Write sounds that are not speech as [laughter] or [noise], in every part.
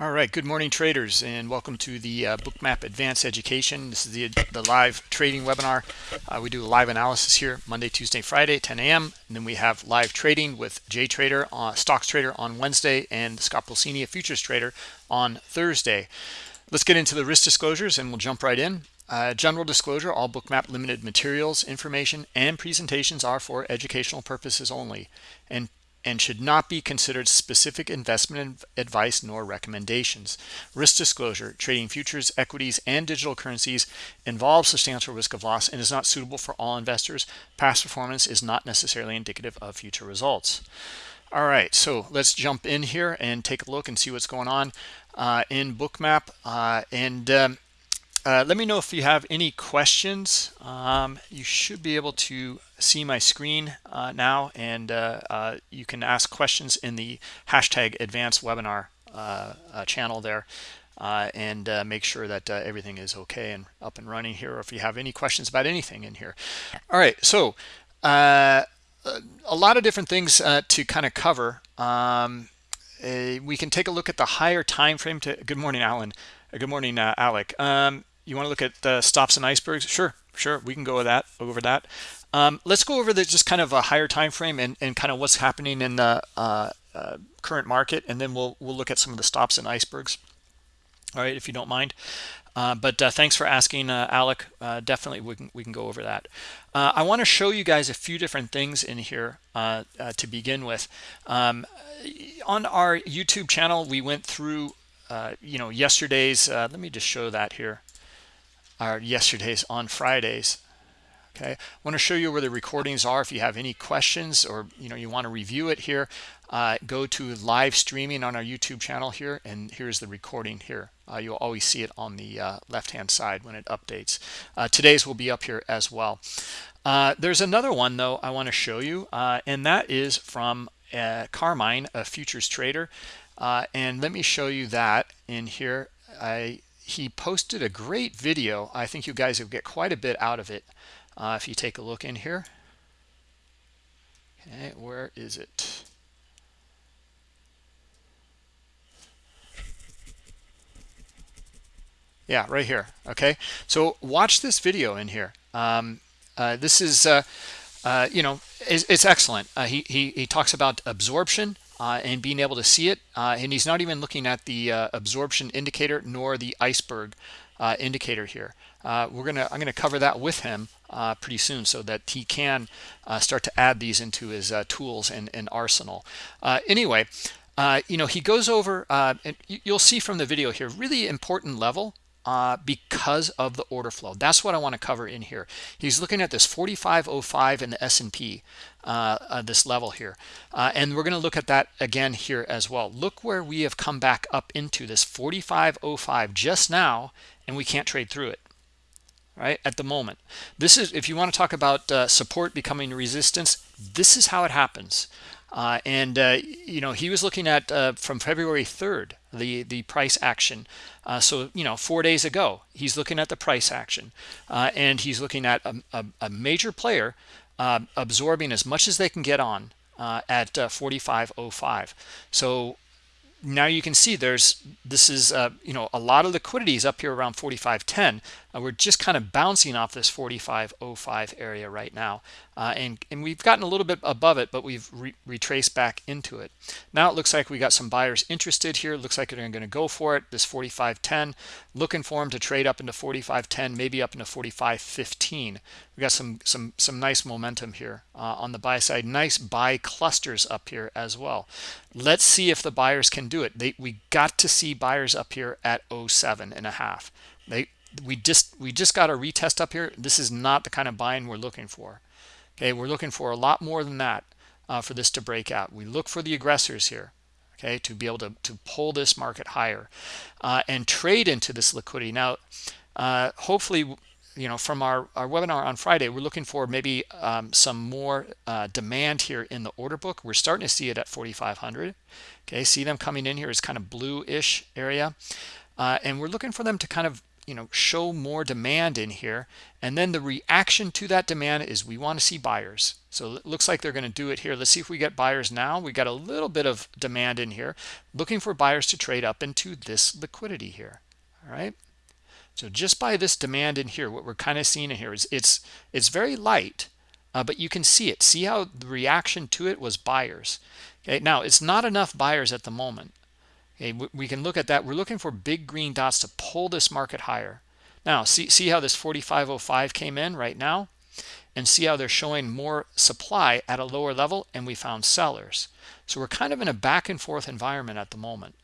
All right, good morning traders and welcome to the uh, Bookmap Advanced Education. This is the, the live trading webinar. Uh, we do live analysis here Monday, Tuesday, Friday, 10 a.m. And then we have live trading with Jay Trader, uh, Stocks Trader on Wednesday and Scott Pulcini, a futures trader on Thursday. Let's get into the risk disclosures and we'll jump right in. Uh, general disclosure, all Bookmap limited materials, information, and presentations are for educational purposes only. And and should not be considered specific investment advice nor recommendations. Risk disclosure, trading futures, equities, and digital currencies involves substantial risk of loss and is not suitable for all investors. Past performance is not necessarily indicative of future results. All right, so let's jump in here and take a look and see what's going on uh, in Bookmap. Uh, and um, uh, let me know if you have any questions. Um, you should be able to see my screen uh, now, and uh, uh you can ask questions in the hashtag advanced webinar uh, channel there. and make sure that everything is okay and up and running here, or if you have any questions about anything in here. All right, so a lot of different things to kind of cover. Um, we can take a look at the higher time frame to good morning alan good morning uh, alec um, you want to look at the stops and icebergs? Sure sure we can go with that over that. Um, let's go over the just kind of a higher time frame and, and kind of what's happening in the uh, uh, current market and then we'll we'll look at some of the stops and icebergs. All right if you don't mind. Uh, but uh, thanks for asking uh, Alec. Uh, definitely we can we can go over that. I want to show you guys a few different things in here to begin with. Um, on our YouTube channel we went through you know yesterday's let me just show that here our yesterday's on Fridays. Okay, I want to show you where the recordings are. If you have any questions or you know you want to review it here, uh, go to live streaming on our YouTube channel here, and here's the recording here. Uh, you'll always see it on the uh, left-hand side when it updates. Uh, today's will be up here as well. Uh, there's another one though I want to show you, uh, and that is from Carmine, a futures trader. and let me show you that in here. I he posted a great video. I think you guys will get quite a bit out of it uh, if you take a look in here. Okay, where is it? Yeah, right here. Okay, so watch this video in here. Um, uh, this is, uh, uh, you know, it's, it's excellent. Uh, he, he, he talks about absorption uh, and being able to see it. Uh, and he's not even looking at the uh, absorption indicator nor the iceberg uh, indicator here. Uh, we're gonna I'm gonna cover that with him uh, pretty soon so that he can start to add these into his tools and, and arsenal. anyway, you know he goes over and you'll see from the video here really important level uh, because of the order flow. That's what I want to cover in here. He's looking at this 4505 in the S&P, uh, uh, this level here. Uh, and we're going to look at that again here as well. Look where we have come back up into this 4505 just now, and we can't trade through it right at the moment this is if you want to talk about uh, support becoming resistance this is how it happens uh, and uh, you know he was looking at uh, from February 3rd the the price action uh, so you know four days ago he's looking at the price action uh, and he's looking at a, a, a major player uh, absorbing as much as they can get on at 4505 so now you can see there's this is uh, you know a lot of liquidity is up here around 4510 uh, we're just kind of bouncing off this 4505 area right now uh, and and we've gotten a little bit above it but we've re retraced back into it. Now it looks like we got some buyers interested here. Looks like they're going to go for it this 4510 looking for them to trade up into 4510 maybe up into 4515 we got some some some nice momentum here uh, on the buy side. Nice buy clusters up here as well. Let's see if the buyers can do it. They we got to see buyers up here at 07 and a half. They we just we just got a retest up here. This is not the kind of buying we're looking for. Okay we're looking for a lot more than that uh, for this to break out. We look for the aggressors here okay to be able to, to pull this market higher uh, and trade into this liquidity. Now uh, hopefully you know from our, our webinar on friday we're looking for maybe um, some more uh, demand here in the order book. We're starting to see it at 4500 okay see them coming in here. Is kind of bluish area. Uh, and we're looking for them to kind of you know show more demand in here. And then the reaction to that demand is we want to see buyers. So it looks like they're going to do it here. Let's see if we get buyers now. We got a little bit of demand in here looking for buyers to trade up into this liquidity here all right? So just by this demand in here what we're kind of seeing in here is it's it's very light uh, but you can see it. See how the reaction to it was buyers. Okay now it's not enough buyers at the moment Okay, we can look at that. We're looking for big green dots to pull this market higher. Now, see, see how this 4505 came in right now? And see how they're showing more supply at a lower level and we found sellers. So we're kind of in a back and forth environment at the moment,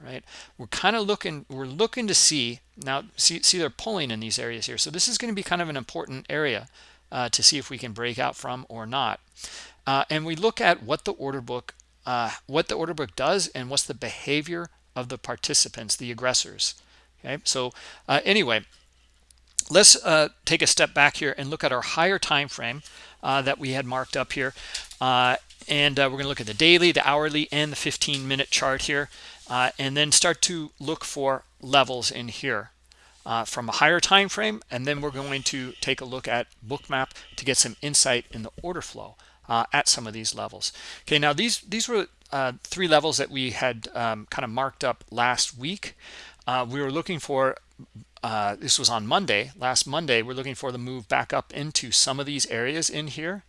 right? We're kind of looking, we're looking to see, now see, see they're pulling in these areas here. So this is going to be kind of an important area uh, to see if we can break out from or not. Uh, and we look at what the order book uh, what the order book does and what's the behavior of the participants, the aggressors. Okay, so uh, anyway, let's uh, take a step back here and look at our higher time frame uh, that we had marked up here. Uh, and uh, we're going to look at the daily, the hourly, and the 15 minute chart here, and then start to look for levels in here. from a higher time frame and then we're going to take a look at bookmap to get some insight in the order flow uh, at some of these levels. Okay, now these these were uh, three levels that we had um, kind of marked up last week. Uh, we were looking for uh, this was on Monday. Last Monday, we're looking for the move back up into some of these areas in here,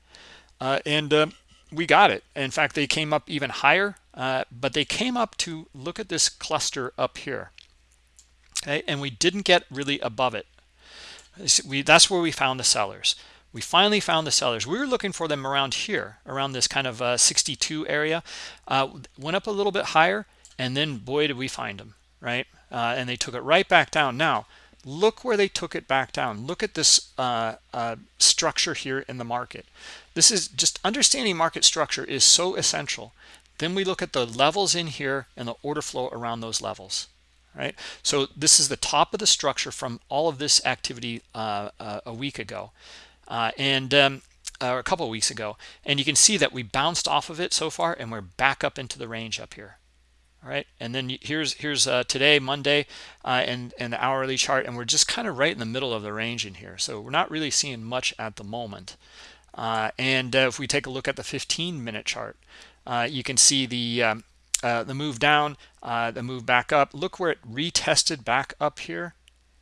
uh, and uh, we got it. In fact, they came up even higher, but they came up to look at this cluster up here. Okay, and we didn't get really above it. We, that's where we found the sellers we finally found the sellers we were looking for them around here around this kind of uh, 62 area. Uh, went up a little bit higher and then boy did we find them right? Uh, and they took it right back down. Now look where they took it back down. Look at this uh, uh, structure here in the market. This is just understanding market structure is so essential. Then we look at the levels in here and the order flow around those levels right? So this is the top of the structure from all of this activity uh, a week ago uh, and um, uh, a couple of weeks ago. And you can see that we bounced off of it so far and we're back up into the range up here. All right? And then here's here's uh, today monday uh, and and the hourly chart and we're just kind of right in the middle of the range in here. So we're not really seeing much at the moment. Uh, and uh, if we take a look at the 15 minute chart uh, you can see the um, the move down the move back up. Look where it retested back up here.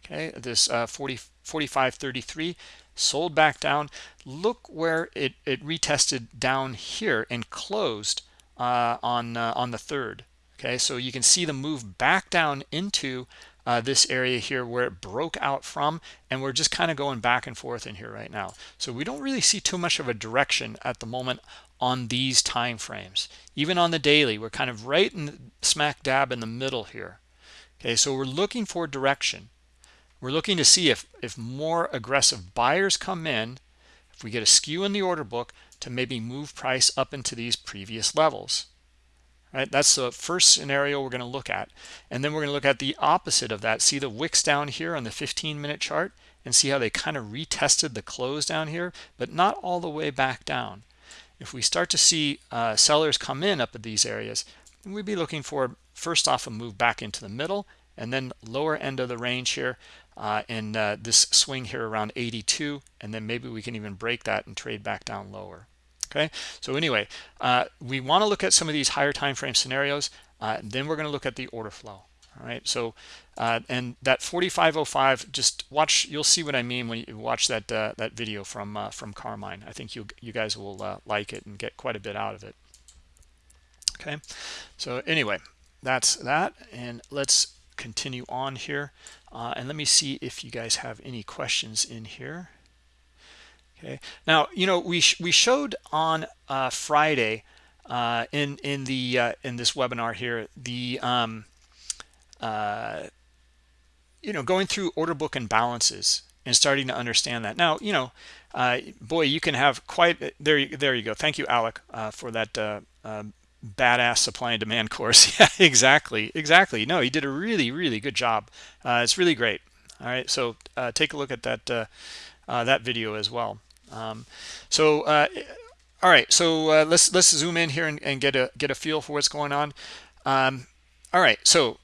Okay? This 40 45.33 sold back down. Look where it it retested down here and closed uh, on uh, on the third. Okay so you can see the move back down into uh, this area here where it broke out from and we're just kind of going back and forth in here right now. So we don't really see too much of a direction at the moment on these time frames. Even on the daily we're kind of right in smack dab in the middle here. Okay so we're looking for direction we're looking to see if if more aggressive buyers come in if we get a skew in the order book to maybe move price up into these previous levels. Right? That's the first scenario we're going to look at. And then we're going to look at the opposite of that see the wicks down here on the 15 minute chart and see how they kind of retested the close down here but not all the way back down. If we start to see uh, sellers come in up at these areas we'd be looking for first off a move back into the middle and then lower end of the range here uh, and uh, this swing here around 82 and then maybe we can even break that and trade back down lower okay? So anyway uh, we want to look at some of these higher time frame scenarios uh, then we're going to look at the order flow all right? So uh, and that 4505 just watch you'll see what I mean when you watch that uh, that video from from Carmine. I think you you guys will like it and get quite a bit out of it okay? So anyway that's that and let's continue on here uh, and let me see if you guys have any questions in here. Okay. Now you know we sh we showed on uh, Friday uh, in in the uh, in this webinar here the um, uh, you know going through order book and balances and starting to understand that. Now you know uh, boy you can have quite there there you go. Thank you Alec for that badass supply and demand [laughs] course. Yeah exactly exactly. No he did a really really good job. Uh, it's really great. All right so uh, take a look at that uh, uh that video as well. Um, so uh, all right so uh, let's let's zoom in here and, and, get a get a feel for what's going on. Um, all right so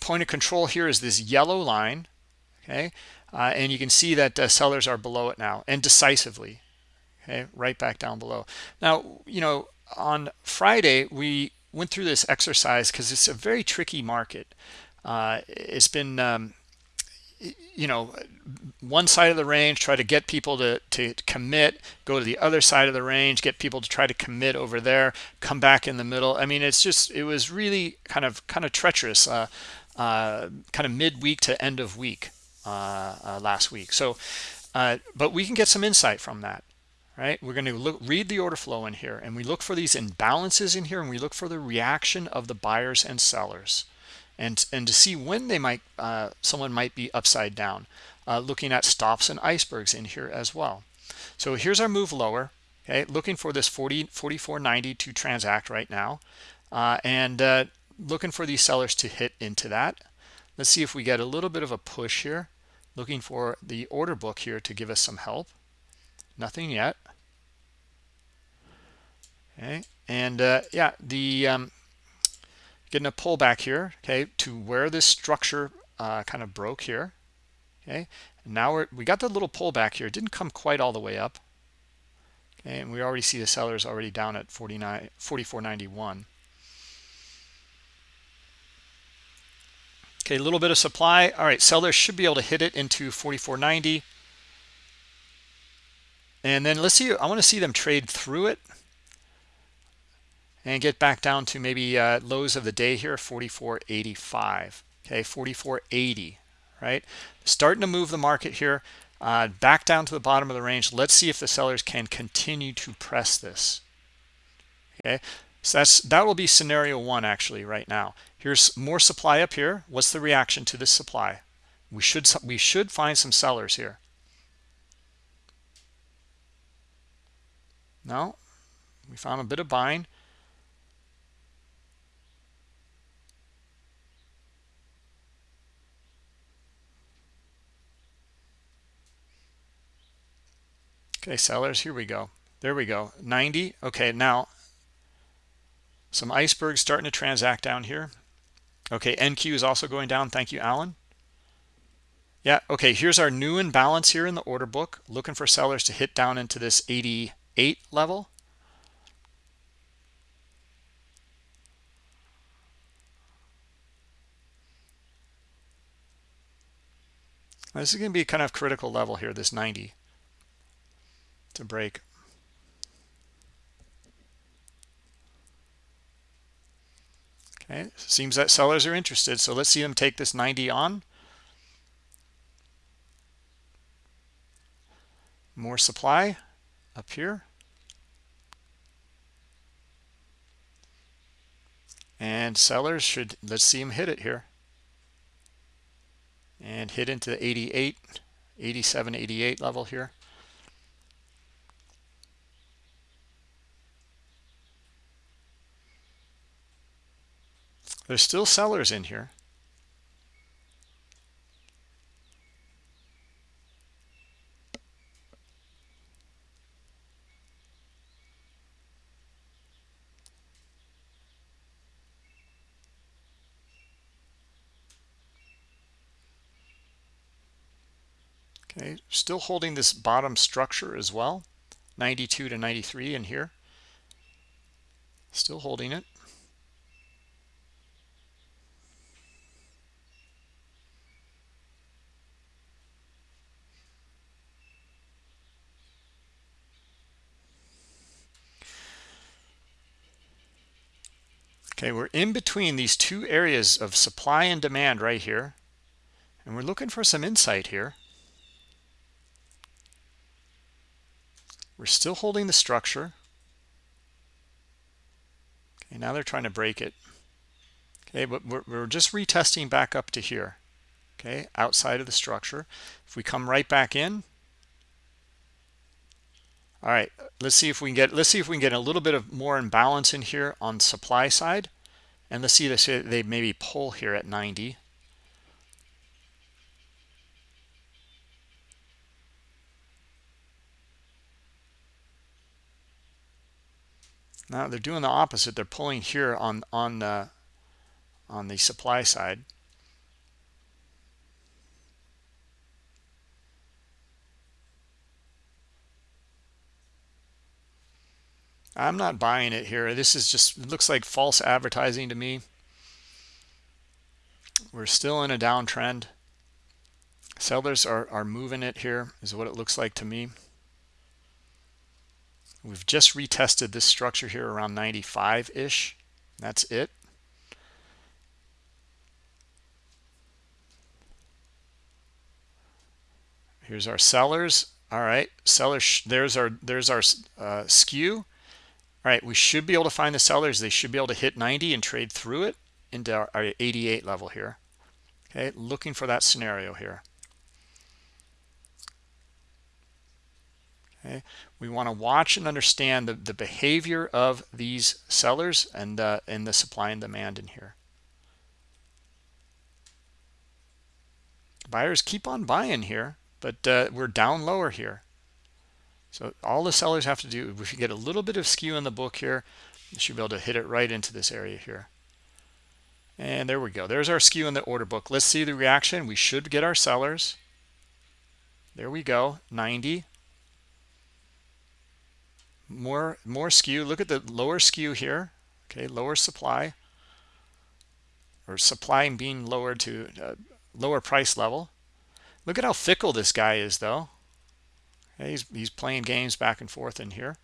point of control here is this yellow line okay? And you can see that sellers are below it now and decisively okay? Right back down below. Now you know on friday we went through this exercise because it's a very tricky market. Uh, it's been um, you know one side of the range try to get people to to commit go to the other side of the range get people to try to commit over there come back in the middle. I mean it's just it was really kind of kind of treacherous uh, uh, kind of midweek to end of week uh, uh last week. So uh, but we can get some insight from that right? We're going to look read the order flow in here and we look for these imbalances in here and we look for the reaction of the buyers and sellers. And and to see when they might uh, someone might be upside down uh, looking at stops and icebergs in here as well. So here's our move lower okay? Looking for this 40 44.90 to transact right now uh, and uh, looking for these sellers to hit into that. Let's see if we get a little bit of a push here. Looking for the order book here to give us some help. Nothing yet okay. And uh, yeah the um, getting a pullback here okay to where this structure uh, kind of broke here. Okay. And now we're we got the little pullback here. It didn't come quite all the way up. Okay. And we already see the sellers already down at 49 44.91 okay. A little bit of supply. All right. Sellers should be able to hit it into 44.90 and then let's see i want to see them trade through it and get back down to maybe uh, lows of the day here 44.85 okay 44.80 right? Starting to move the market here uh, back down to the bottom of the range. Let's see if the sellers can continue to press this. Okay so that's that will be scenario one actually right now. Here's more supply up here. What's the reaction to this supply? We should we should find some sellers here. No? We found a bit of buying Okay, sellers, here we go. There we go, 90. Okay, now some icebergs starting to transact down here. Okay, NQ is also going down. Thank you, Alan. Yeah, okay, here's our new imbalance here in the order book. Looking for sellers to hit down into this 88 level. This is going to be kind of critical level here, this 90 to break. Okay, seems that sellers are interested. So let's see them take this 90 on. More supply up here. And sellers should, let's see them hit it here. And hit into the 88, 87, 88 level here. There's still sellers in here. Okay, still holding this bottom structure as well. 92 to 93 in here. Still holding it. Okay, we're in between these two areas of supply and demand right here. And we're looking for some insight here. We're still holding the structure. Okay, now they're trying to break it. Okay, but we're, we're just retesting back up to here. Okay, outside of the structure. If we come right back in, all right, let's see if we can get let's see if we can get a little bit of more imbalance in here on supply side. And let's see this they maybe pull here at 90. Now they're doing the opposite. They're pulling here on on the on the supply side. I'm not buying it here. This is just looks like false advertising to me. We're still in a downtrend. Sellers are, are moving it here is what it looks like to me. We've just retested this structure here around 95-ish. That's it. Here's our sellers. All right, sellers. There's our there's our uh, skew. All right, we should be able to find the sellers. They should be able to hit 90 and trade through it into our, our 88 level here. Okay, looking for that scenario here. Okay, we want to watch and understand the, the behavior of these sellers and uh, and the supply and demand in here. Buyers keep on buying here, but uh, we're down lower here. So all the sellers have to do, if we get a little bit of skew in the book here, we should be able to hit it right into this area here. And there we go. There's our skew in the order book. Let's see the reaction. We should get our sellers. There we go, 90 more more skew look at the lower skew here okay lower supply or supply being lowered to a lower price level look at how fickle this guy is though he's, he's playing games back and forth in here.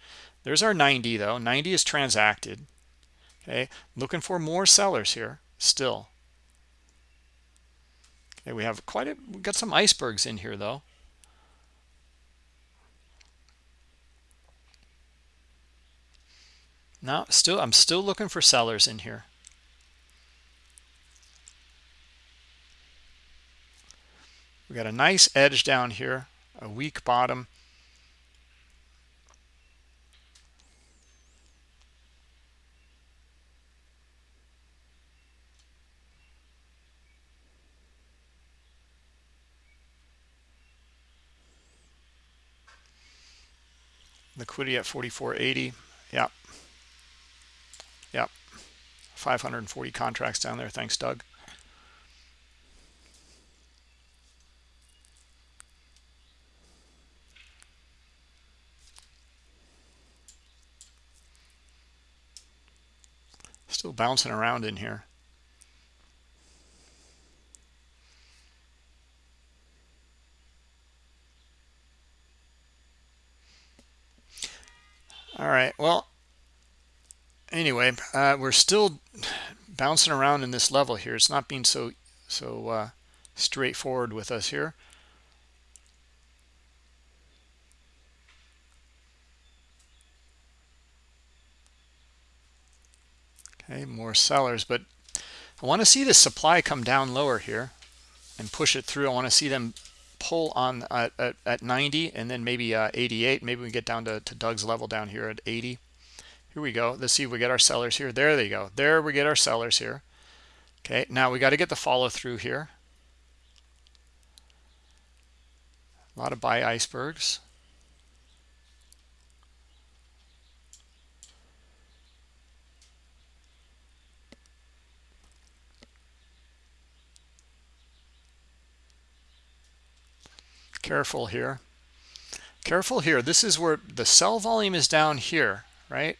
There's our 90 though. 90 is transacted. Okay looking for more sellers here still. Okay we have quite a we got some icebergs in here though. No still i'm still looking for sellers in here. We got a nice edge down here a weak bottom liquidity at 44.80 yep Yep. 540 contracts down there. Thanks, Doug. Still bouncing around in here. All right. Well, anyway uh, we're still bouncing around in this level here it's not being so so uh, straightforward with us here okay more sellers but I want to see the supply come down lower here and push it through I want to see them pull on at, at, at 90 and then maybe uh, 88 maybe we get down to, to Doug's level down here at 80 here we go. Let's see if we get our sellers here. There they go. There we get our sellers here. Okay now we got to get the follow through here. A lot of buy icebergs careful here careful here this is where the sell volume is down here right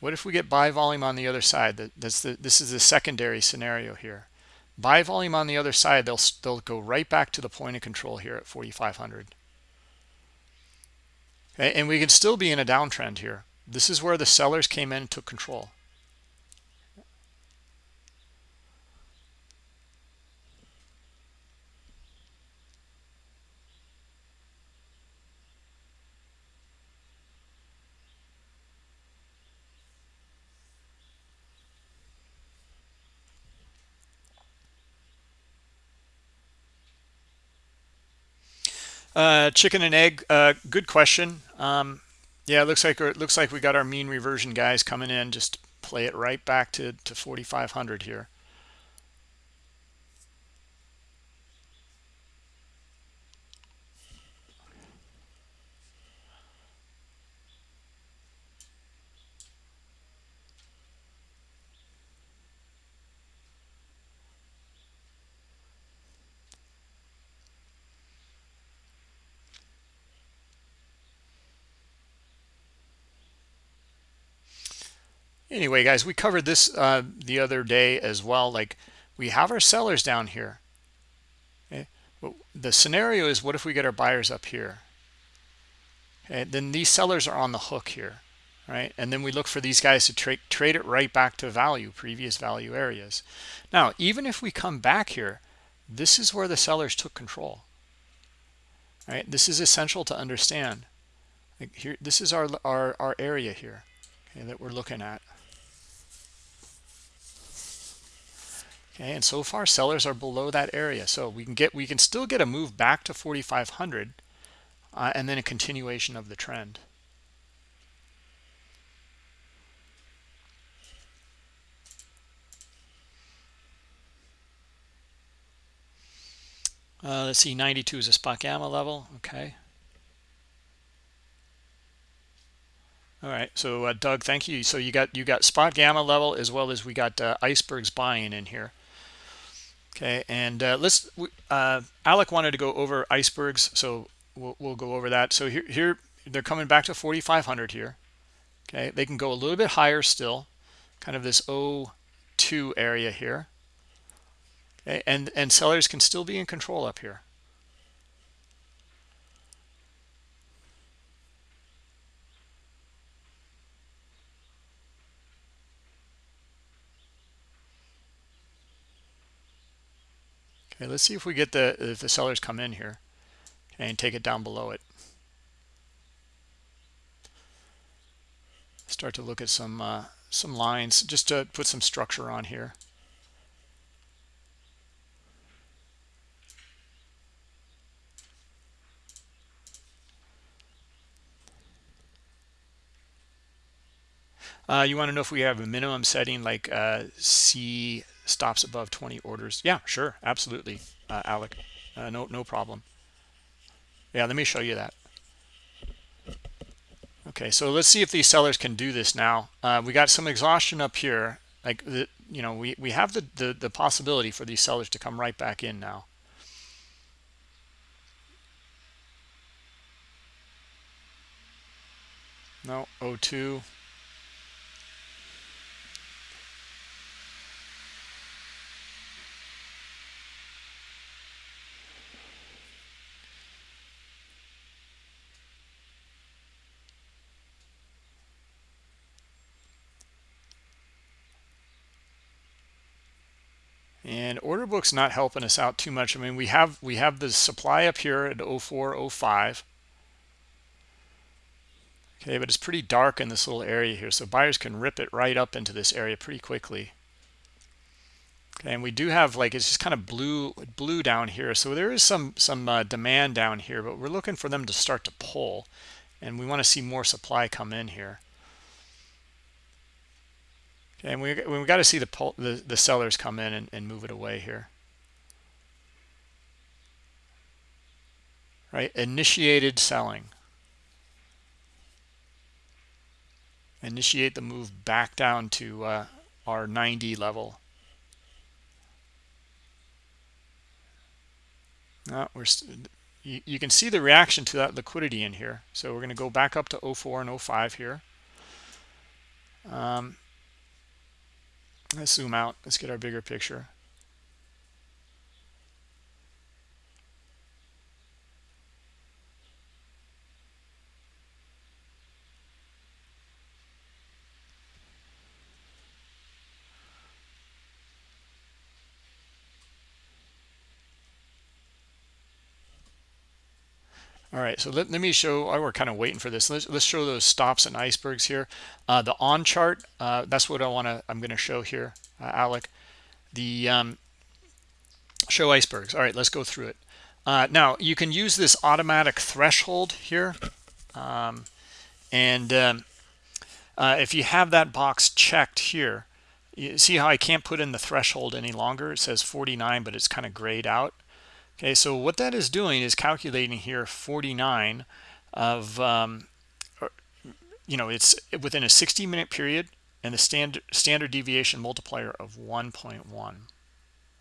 what if we get buy volume on the other side? That's the, this is the secondary scenario here. Buy volume on the other side, they'll, they'll go right back to the point of control here at 4,500. Okay, and we can still be in a downtrend here. This is where the sellers came in and took control. Uh, chicken and egg. Uh, good question. Um, yeah, it looks like it looks like we got our mean reversion guys coming in. Just play it right back to to 4,500 here. Anyway guys we covered this uh, the other day as well like we have our sellers down here. Okay well, the scenario is what if we get our buyers up here? Okay then these sellers are on the hook here right? And then we look for these guys to trade trade it right back to value previous value areas. Now even if we come back here this is where the sellers took control right? This is essential to understand. Like here this is our our, our area here okay, that we're looking at okay and so far sellers are below that area. So we can get we can still get a move back to 4500 uh, and then a continuation of the trend. Uh, let's see 92 is a spot gamma level. Okay. All right. So uh, doug thank you. So you got you got spot gamma level as well as we got uh, icebergs buying in here okay and uh, let's uh, alec wanted to go over icebergs so we'll, we'll go over that. So here here they're coming back to 4500 here. Okay they can go a little bit higher still kind of this o2 area here. Okay and and sellers can still be in control up here Okay, let's see if we get the if the sellers come in here and take it down below it. Start to look at some uh, some lines just to put some structure on here. Uh, you want to know if we have a minimum setting like uh, C stops above 20 orders. Yeah sure. Absolutely uh, alec. Uh, no no problem. Yeah let me show you that. Okay so let's see if these sellers can do this now. Uh, we got some exhaustion up here. Like the, you know we we have the, the the possibility for these sellers to come right back in now. No o2 and order book's not helping us out too much. I mean we have we have the supply up here at 0405 okay but it's pretty dark in this little area here so buyers can rip it right up into this area pretty quickly. Okay and we do have like it's just kind of blue blue down here. So there is some some uh, demand down here but we're looking for them to start to pull. And we want to see more supply come in here Okay, and we we got to see the, the the sellers come in and, and move it away here. Right, initiated selling. Initiate the move back down to uh, our 90 level. No, we're you, you can see the reaction to that liquidity in here. So we're going to go back up to 04 and 05 here. Um, Let's zoom out. Let's get our bigger picture. All right, so let, let me show, oh, we're kind of waiting for this. Let's, let's show those stops and icebergs here. Uh, the on chart, uh, that's what I want to, I'm going to show here, uh, Alec. The um, show icebergs. All right, let's go through it. Uh, now, you can use this automatic threshold here. Um, and um, uh, if you have that box checked here, you see how I can't put in the threshold any longer? It says 49, but it's kind of grayed out. Okay, so what that is doing is calculating here 49 of, um, you know, it's within a 60 minute period and the standard standard deviation multiplier of 1.1.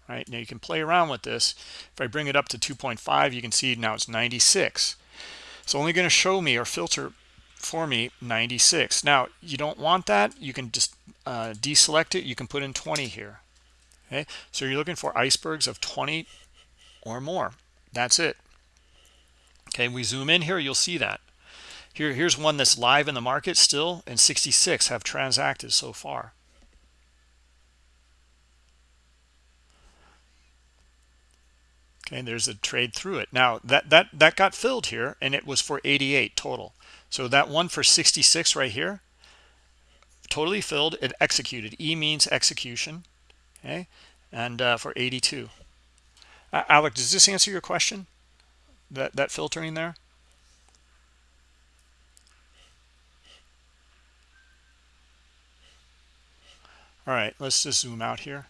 Right now you can play around with this. If I bring it up to 2.5, you can see now it's 96. It's only going to show me or filter for me 96 now you don't want that you can just uh, deselect it you can put in 20 here okay so you're looking for icebergs of 20 or more. That's it. Okay we zoom in here you'll see that. Here here's one that's live in the market still and 66 have transacted so far. Okay there's a trade through it. Now that that that got filled here and it was for 88 total. So that one for 66 right here totally filled it executed. E means execution okay? And uh, for 82 uh, Alec does this answer your question? That that filtering there? All right let's just zoom out here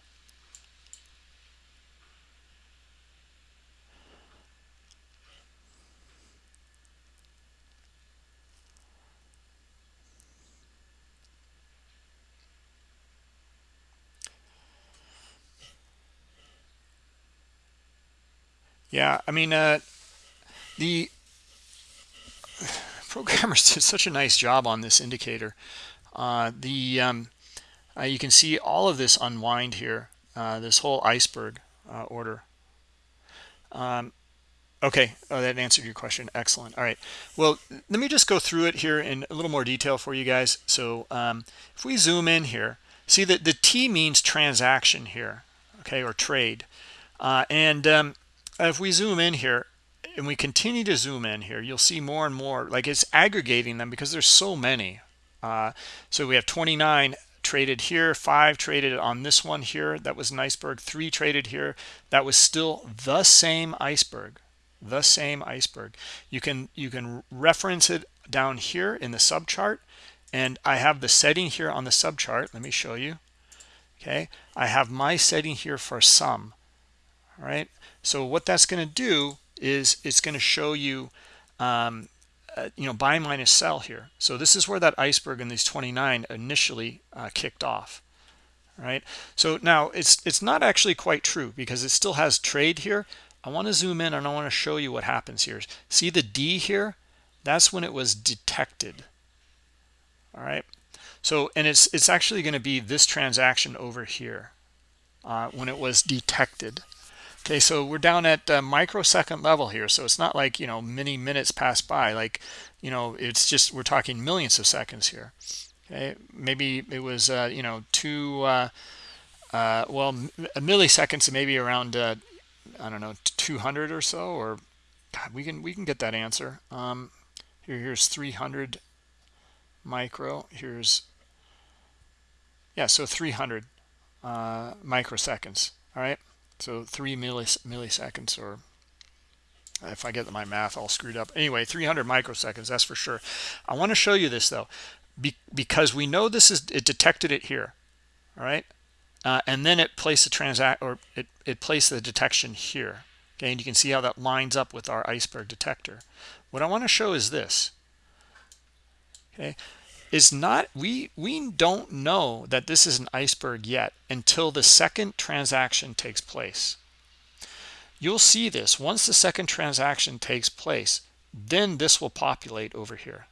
Yeah, I mean, uh, the [sighs] programmers [laughs] did such a nice job on this indicator. Uh, the um, uh, you can see all of this unwind here, uh, this whole iceberg uh, order. Um, okay, oh, that answered your question. Excellent. All right. Well, let me just go through it here in a little more detail for you guys. So um, if we zoom in here, see that the T means transaction here, okay, or trade. Uh, um, if we zoom in here and we continue to zoom in here you'll see more and more like it's aggregating them because there's so many. Uh, so we have 29 traded here five traded on this one here that was an iceberg three traded here that was still the same iceberg the same iceberg. You can you can reference it down here in the subchart and I have the setting here on the subchart let me show you okay? I have my setting here for sum all right so what that's going to do is it's going to show you um, uh, you know buy minus sell here. So this is where that iceberg in these 29 initially uh, kicked off right? So now it's it's not actually quite true because it still has trade here. I want to zoom in and I want to show you what happens here. See the D here? That's when it was detected all right? So and it's it's actually going to be this transaction over here uh, when it was detected okay so we're down at uh, microsecond level here so it's not like you know many minutes pass by like you know it's just we're talking millions of seconds here. Okay maybe it was uh, you know two uh, uh well milliseconds maybe around uh, I don't know 200 or so or God, we can we can get that answer. Um, here here's 300 micro here's yeah so 300 uh, microseconds all right so three millis milliseconds or if I get my math all screwed up. Anyway 300 microseconds that's for sure. I want to show you this though be, because we know this is it detected it here all right? Uh, and then it placed the transact or it, it placed the detection here okay? And you can see how that lines up with our iceberg detector. What I want to show is this okay is not we we don't know that this is an iceberg yet until the second transaction takes place. You'll see this. Once the second transaction takes place then this will populate over here.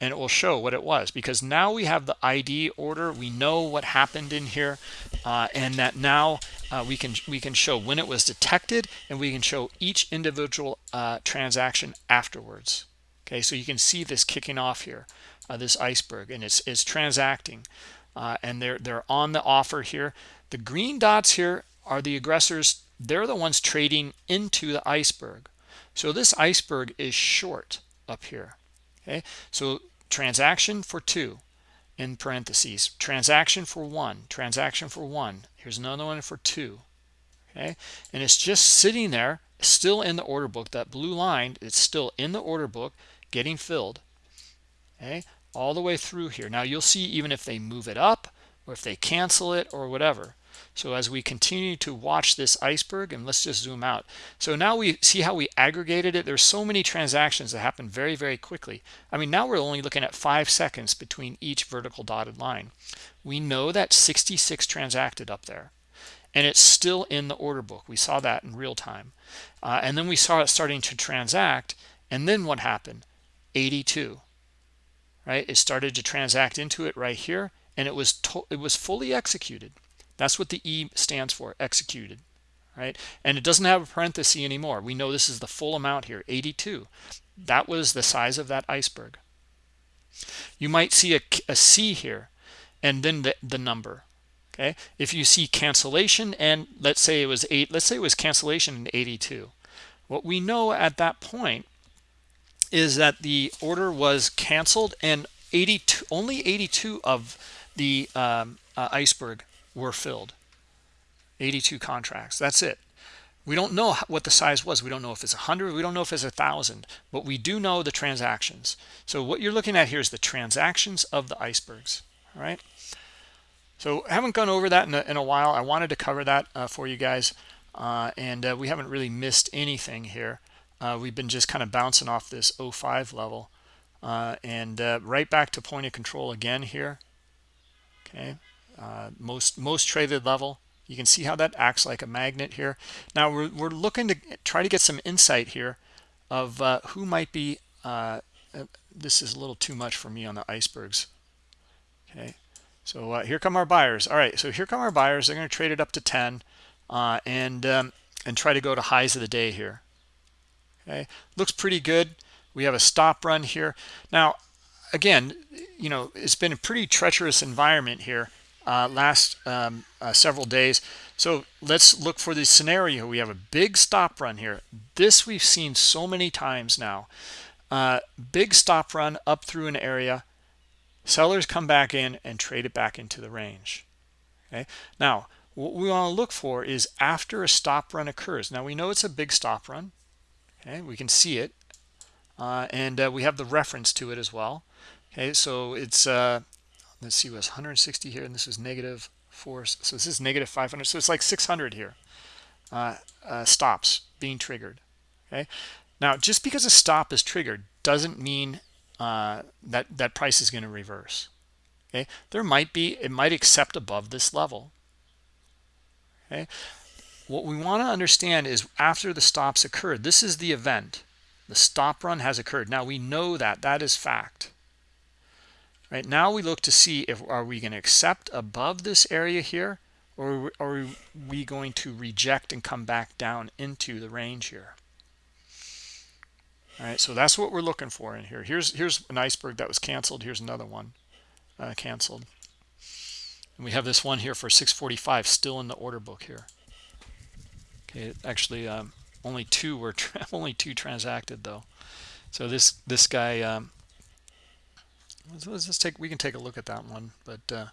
And it will show what it was because now we have the ID order. We know what happened in here uh, and that now uh, we can we can show when it was detected and we can show each individual uh, transaction afterwards. Okay so you can see this kicking off here uh, this iceberg and it's it's transacting uh, and they're they're on the offer here. The green dots here are the aggressors. They're the ones trading into the iceberg. So this iceberg is short up here okay? So transaction for two in parentheses. Transaction for one transaction for one. Here's another one for two okay? And it's just sitting there still in the order book. That blue line it's still in the order book getting filled okay all the way through here. Now you'll see even if they move it up or if they cancel it or whatever. So as we continue to watch this iceberg and let's just zoom out. So now we see how we aggregated it. There's so many transactions that happen very very quickly. I mean now we're only looking at five seconds between each vertical dotted line. We know that 66 transacted up there and it's still in the order book. We saw that in real time. Uh, and then we saw it starting to transact and then what happened? 82 right? It started to transact into it right here and it was it was fully executed. That's what the e stands for executed right? And it doesn't have a parenthesis anymore. We know this is the full amount here 82 that was the size of that iceberg. You might see a, a c here and then the, the number okay? If you see cancellation and let's say it was eight let's say it was cancellation in 82 what we know at that point is that the order was canceled and 82 only 82 of the um, uh, iceberg were filled. 82 contracts. That's it. We don't know what the size was. We don't know if it's 100 we don't know if it's a thousand. But we do know the transactions. So what you're looking at here is the transactions of the icebergs. All right so I haven't gone over that in a, in a while. I wanted to cover that uh, for you guys uh, and uh, we haven't really missed anything here uh, we've been just kind of bouncing off this 05 level uh, and uh, right back to point of control again here. Okay uh, most most traded level. You can see how that acts like a magnet here. Now we're, we're looking to try to get some insight here of uh, who might be uh, this is a little too much for me on the icebergs. Okay so here come our buyers. All right so here come our buyers. They're going to trade it up to 10 and um, and try to go to highs of the day here okay? Looks pretty good. We have a stop run here. Now again you know it's been a pretty treacherous environment here uh, last um, uh, several days. So let's look for the scenario. We have a big stop run here. This we've seen so many times now. Uh, big stop run up through an area. Sellers come back in and trade it back into the range. Okay? Now what we want to look for is after a stop run occurs. Now we know it's a big stop run okay we can see it. Uh, and uh, we have the reference to it as well. Okay so it's uh, let's see was 160 here and this is negative four so this is negative 500 so it's like 600 here uh, uh, stops being triggered. Okay now just because a stop is triggered doesn't mean uh, that that price is going to reverse. Okay there might be it might accept above this level. Okay what we want to understand is after the stops occurred this is the event. The stop run has occurred. Now we know that. That is fact. Right? Now we look to see if are we going to accept above this area here or are we going to reject and come back down into the range here? All right so that's what we're looking for in here. Here's here's an iceberg that was canceled. Here's another one uh, canceled. And we have this one here for 645 still in the order book here okay actually um, only two were [laughs] only two transacted though. So this this guy um, let's, let's just take we can take a look at that one but uh,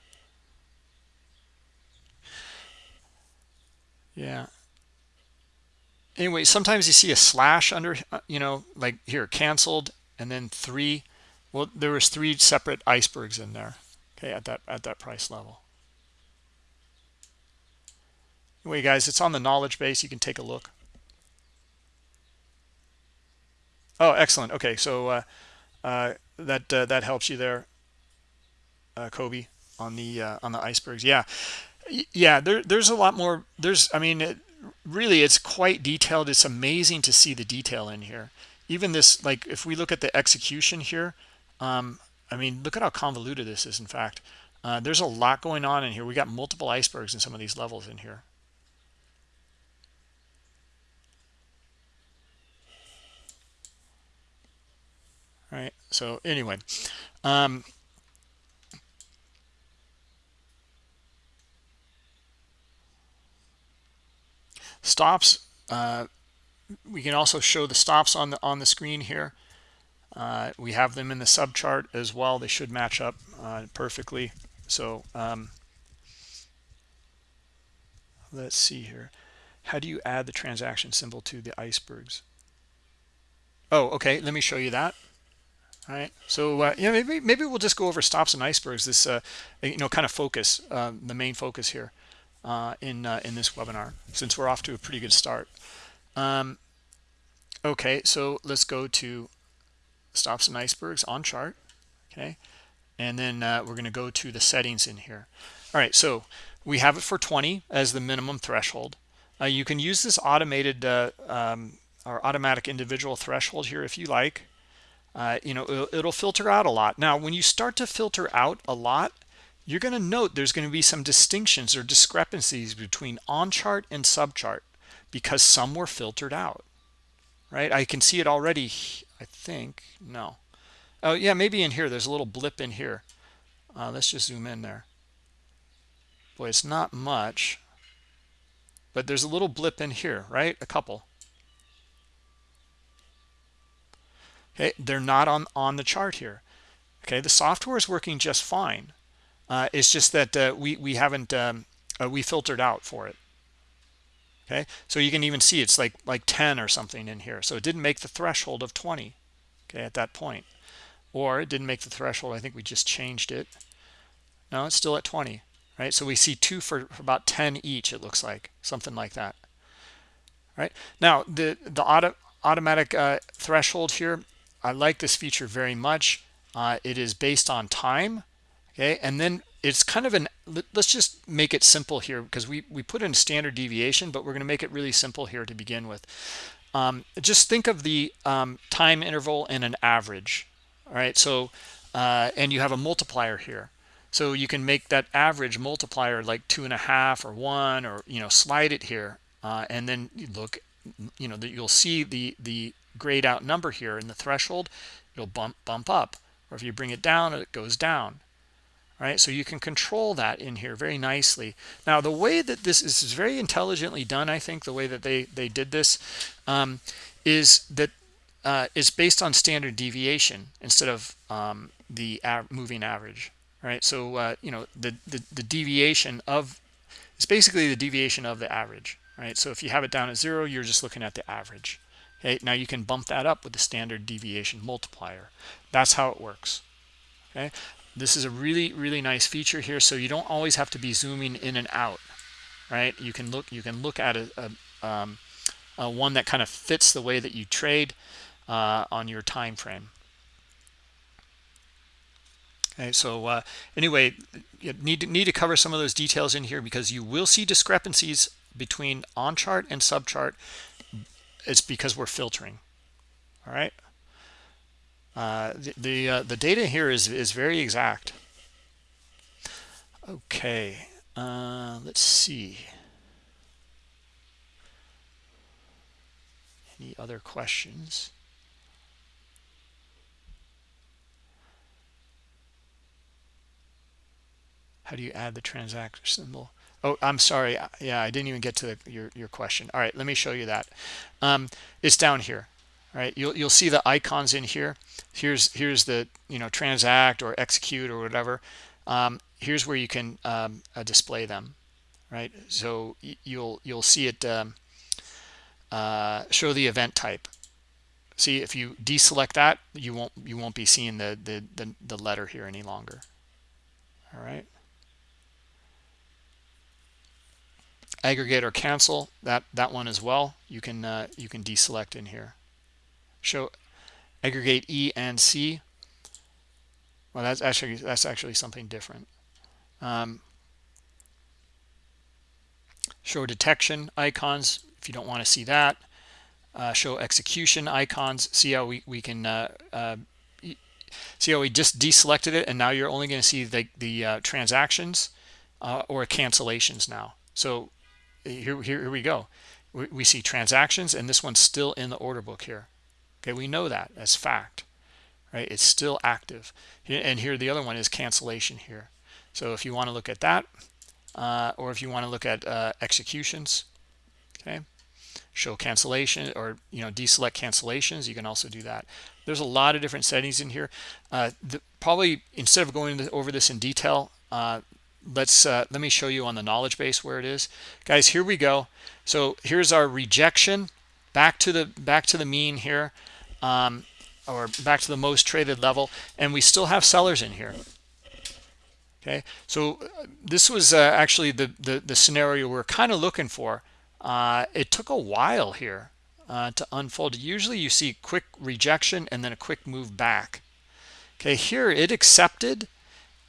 yeah. Anyway sometimes you see a slash under uh, you know like here canceled and then three well there was three separate icebergs in there okay at that at that price level anyway guys it's on the knowledge base. You can take a look. Oh excellent. Okay so uh, uh, that uh, that helps you there uh, Kobe on the uh, on the icebergs. Yeah. Yeah there, there's a lot more. There's I mean it, really it's quite detailed. It's amazing to see the detail in here. Even this like if we look at the execution here um, I mean look at how convoluted this is in fact. Uh, there's a lot going on in here. We got multiple icebergs in some of these levels in here right? So anyway um, stops uh, we can also show the stops on the on the screen here. Uh, we have them in the sub chart as well. They should match up uh, perfectly. So um, let's see here. How do you add the transaction symbol to the icebergs? Oh okay. Let me show you that all right so uh, yeah maybe maybe we'll just go over stops and icebergs this uh, you know kind of focus uh, the main focus here uh, in uh, in this webinar since we're off to a pretty good start. Um, okay so let's go to stops and icebergs on chart okay? And then uh, we're going to go to the settings in here. All right so we have it for 20 as the minimum threshold. You can use this automated um, or automatic individual threshold here if you like uh, you know it'll, it'll filter out a lot. Now when you start to filter out a lot you're going to note there's going to be some distinctions or discrepancies between on chart and sub chart because some were filtered out right? I can see it already i think no. Oh yeah maybe in here there's a little blip in here. Uh, let's just zoom in there. Boy it's not much but there's a little blip in here right? A couple okay they're not on on the chart here. Okay the software is working just fine. Uh, it's just that uh, we we haven't um, uh, we filtered out for it. Okay so you can even see it's like like 10 or something in here. So it didn't make the threshold of 20 okay at that point. Or it didn't make the threshold. I think we just changed it. No it's still at 20 right? So we see two for, for about 10 each it looks like. Something like that. Right? Now the the auto, automatic uh, threshold here i like this feature very much. Uh, it is based on time okay? And then it's kind of an let's just make it simple here because we we put in standard deviation but we're going to make it really simple here to begin with. Um, just think of the um, time interval and an average all right so uh, and you have a multiplier here. So you can make that average multiplier like two and a half or one or you know slide it here uh, and then you look you know that you'll see the the grayed out number here in the threshold it'll bump bump up. Or if you bring it down it goes down. Right? So you can control that in here very nicely. Now the way that this is, very intelligently done i think the way that they they did this um, is that uh, is based on standard deviation instead of um, the moving average. Right? So uh, you know the, the the deviation of it's basically the deviation of the average. Right? So if you have it down at zero you're just looking at the average okay now you can bump that up with the standard deviation multiplier. That's how it works. Okay? This is a really really nice feature here so you don't always have to be zooming in and out right? You can look you can look at a, a, um, a one that kind of fits the way that you trade uh, on your time frame. Okay so uh, anyway you need to need to cover some of those details in here because you will see discrepancies between on chart and sub chart it's because we're filtering all right uh, the the, uh, the, data here is is very exact. Okay, uh, let's see. Any other questions? How do you add the transaction symbol? Oh, I'm sorry. Yeah, I didn't even get to the, your your question. All right, let me show you that. Um, it's down here. All right, you'll you'll see the icons in here here's here's the you know transact or execute or whatever um, here's where you can um, uh, display them right so you'll you'll see it um, uh, show the event type see if you deselect that you won't you won't be seeing the the the, the letter here any longer all right aggregate or cancel that that one as well you can uh, you can deselect in here show aggregate E and C. Well, that's actually that's actually something different. Um, show detection icons if you don't want to see that. Uh, show execution icons. See how we we can uh, uh, see how we just deselected it, and now you're only going to see the the uh, transactions uh, or cancellations now. So here, here we go. We, we see transactions, and this one's still in the order book here. Okay we know that as fact right? It's still active. And here the other one is cancellation here. So if you want to look at that uh, or if you want to look at uh, executions okay? Show cancellation or you know deselect cancellations you can also do that. There's a lot of different settings in here. Uh, the, probably instead of going over this in detail uh, let's uh, let me show you on the knowledge base where it is. Guys here we go. So here's our rejection. Back to the back to the mean here um, or back to the most traded level. And we still have sellers in here. Okay? So uh, this was uh, actually the, the, the scenario we're kind of looking for. Uh, it took a while here uh, to unfold. Usually you see quick rejection and then a quick move back. Okay here it accepted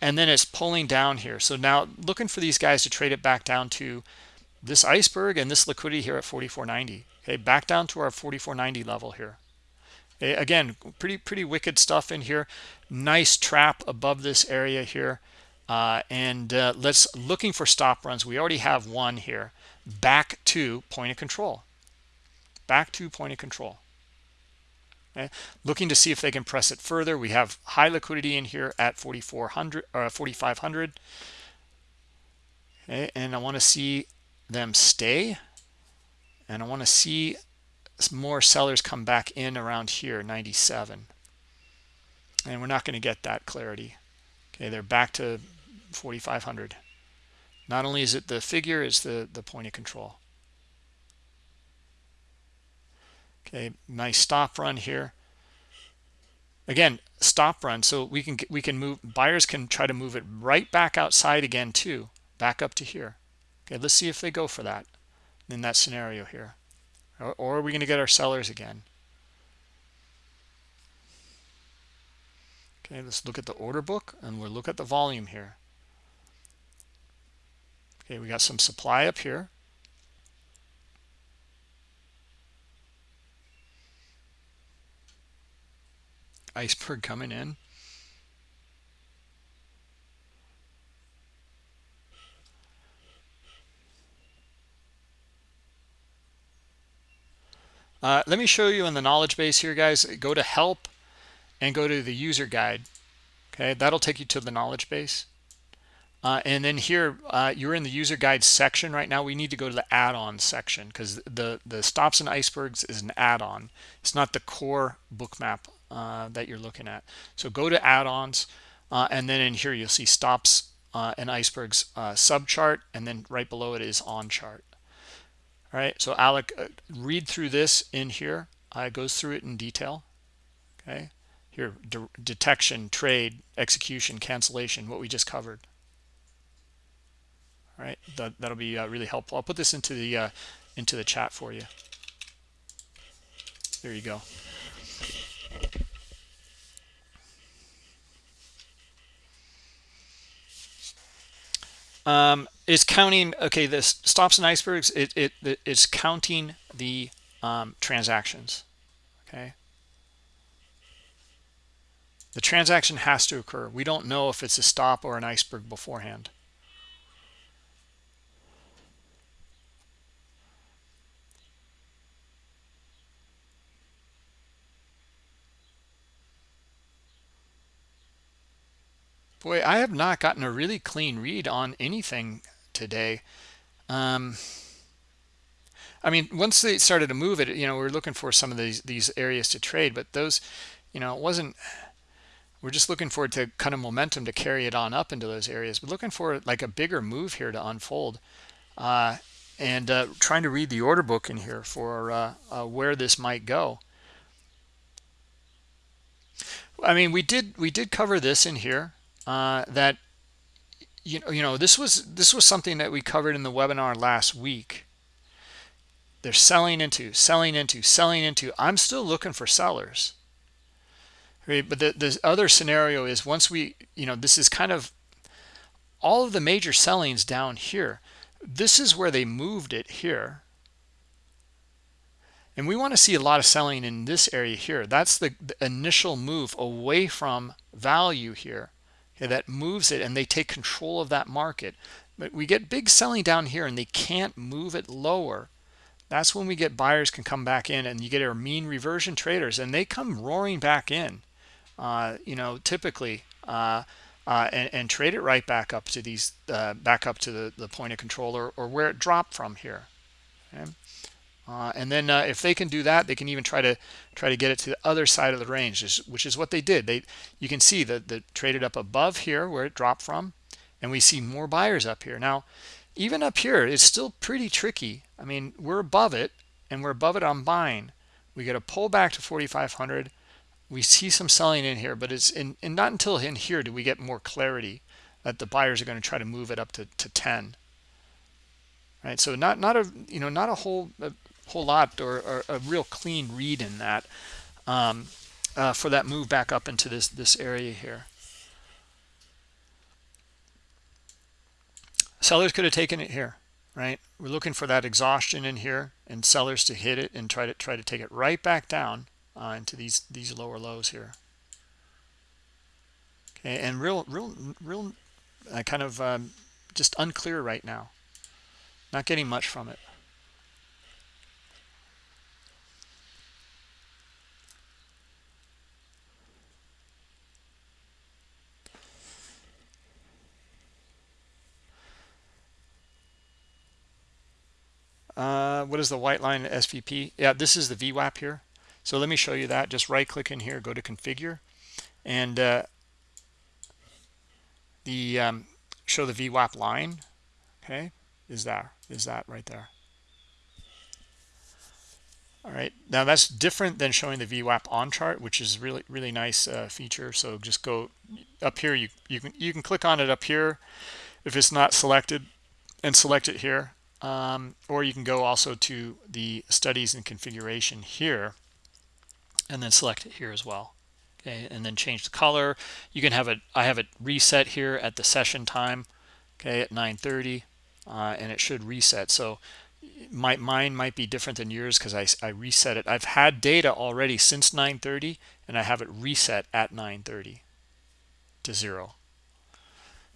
and then it's pulling down here. So now looking for these guys to trade it back down to this iceberg and this liquidity here at 44.90 okay back down to our 44.90 level here. Okay, again pretty pretty wicked stuff in here. Nice trap above this area here. Uh, and uh, let's looking for stop runs. We already have one here. Back to point of control. Back to point of control okay looking to see if they can press it further. We have high liquidity in here at 4400 or uh, 4500 okay and i want to see them stay. And i want to see more sellers come back in around here 97 and we're not going to get that clarity. Okay they're back to 4500 not only is it the figure is the the point of control okay nice stop run here. Again stop run so we can we can move buyers can try to move it right back outside again too back up to here. Okay let's see if they go for that in that scenario here. Or, or are we going to get our sellers again? Okay let's look at the order book and we'll look at the volume here. Okay we got some supply up here iceberg coming in? Uh, let me show you in the knowledge base here guys. Go to help and go to the user guide okay? That'll take you to the knowledge base. Uh, and then here uh, you're in the user guide section right now. We need to go to the add-on section because the the stops and icebergs is an add-on. It's not the core Bookmap uh, that you're looking at. So go to add-ons uh, and then in here you'll see stops uh, and icebergs uh, subchart and then right below it is on chart. All right so Alec read through this in here. It goes through it in detail. Okay? Here de detection trade execution cancellation what we just covered. All right that, that'll be uh, really helpful. I'll put this into the uh, into the chat for you. There you go um is counting okay this stops and icebergs it it it's counting the um, transactions okay the transaction has to occur. We don't know if it's a stop or an iceberg beforehand. Boy, I have not gotten a really clean read on anything today. Um, I mean, once they started to move it, you know, we are looking for some of these these areas to trade, but those, you know, it wasn't we're just looking forward to kind of momentum to carry it on up into those areas. But looking for like a bigger move here to unfold uh, and uh, trying to read the order book in here for uh, uh where this might go. I mean we did we did cover this in here uh, that you know you know this was this was something that we covered in the webinar last week. They're selling into selling into selling into. I'm still looking for sellers. Right? But the, the other scenario is once we you know this is kind of all of the major sellings down here. This is where they moved it here. And we want to see a lot of selling in this area here. That's the, the initial move away from value here that moves it and they take control of that market but we get big selling down here and they can't move it lower that's when we get buyers can come back in and you get our mean reversion traders and they come roaring back in uh, you know, typically, uh, uh, and, and, trade it right back up to these, uh, back up to the, the point of control or, or where it dropped from here. Okay? Uh, and then uh, if they can do that, they can even try to try to get it to the other side of the range, which is what they did. They, you can see that the traded up above here where it dropped from, and we see more buyers up here. Now, even up here, it's still pretty tricky. I mean, we're above it, and we're above it on buying. We get a pull back to 4,500 we see some selling in here but it's in and not until in here do we get more clarity that the buyers are going to try to move it up to, to 10 right so not not a you know not a whole a whole lot or, or a real clean read in that um, uh, for that move back up into this this area here sellers could have taken it here right we're looking for that exhaustion in here and sellers to hit it and try to try to take it right back down uh, into these these lower lows here. Okay, and real real real uh, kind of um, just unclear right now. Not getting much from it. Uh, what is the white line SVP? Yeah, this is the VWAP here. So let me show you that. Just right click in here, go to configure, and uh, the um, show the VWAP line. Okay, is that is that right there? All right, now that's different than showing the VWAP on chart, which is really really nice uh, feature. So just go up here. You you can you can click on it up here if it's not selected, and select it here um, or you can go also to the studies and configuration here and then select it here as well okay and then change the color. You can have it i have it reset here at the session time okay at 9:30, uh, and it should reset. So my mine might be different than yours because I, I reset it. I've had data already since 9:30, and i have it reset at 9:30 to zero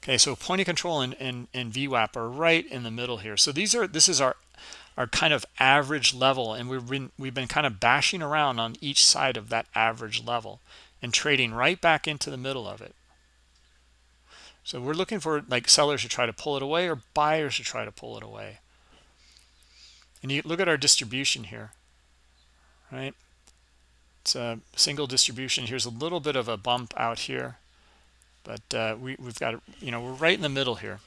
Okay, so point of control and, and, and VWAP are right in the middle here. So these are this is our our kind of average level, and we've been we've been kind of bashing around on each side of that average level and trading right back into the middle of it. So we're looking for like sellers to try to pull it away or buyers to try to pull it away. And you look at our distribution here, right? It's a single distribution. Here's a little bit of a bump out here but uh, we, we've got, you know, we're right in the middle here.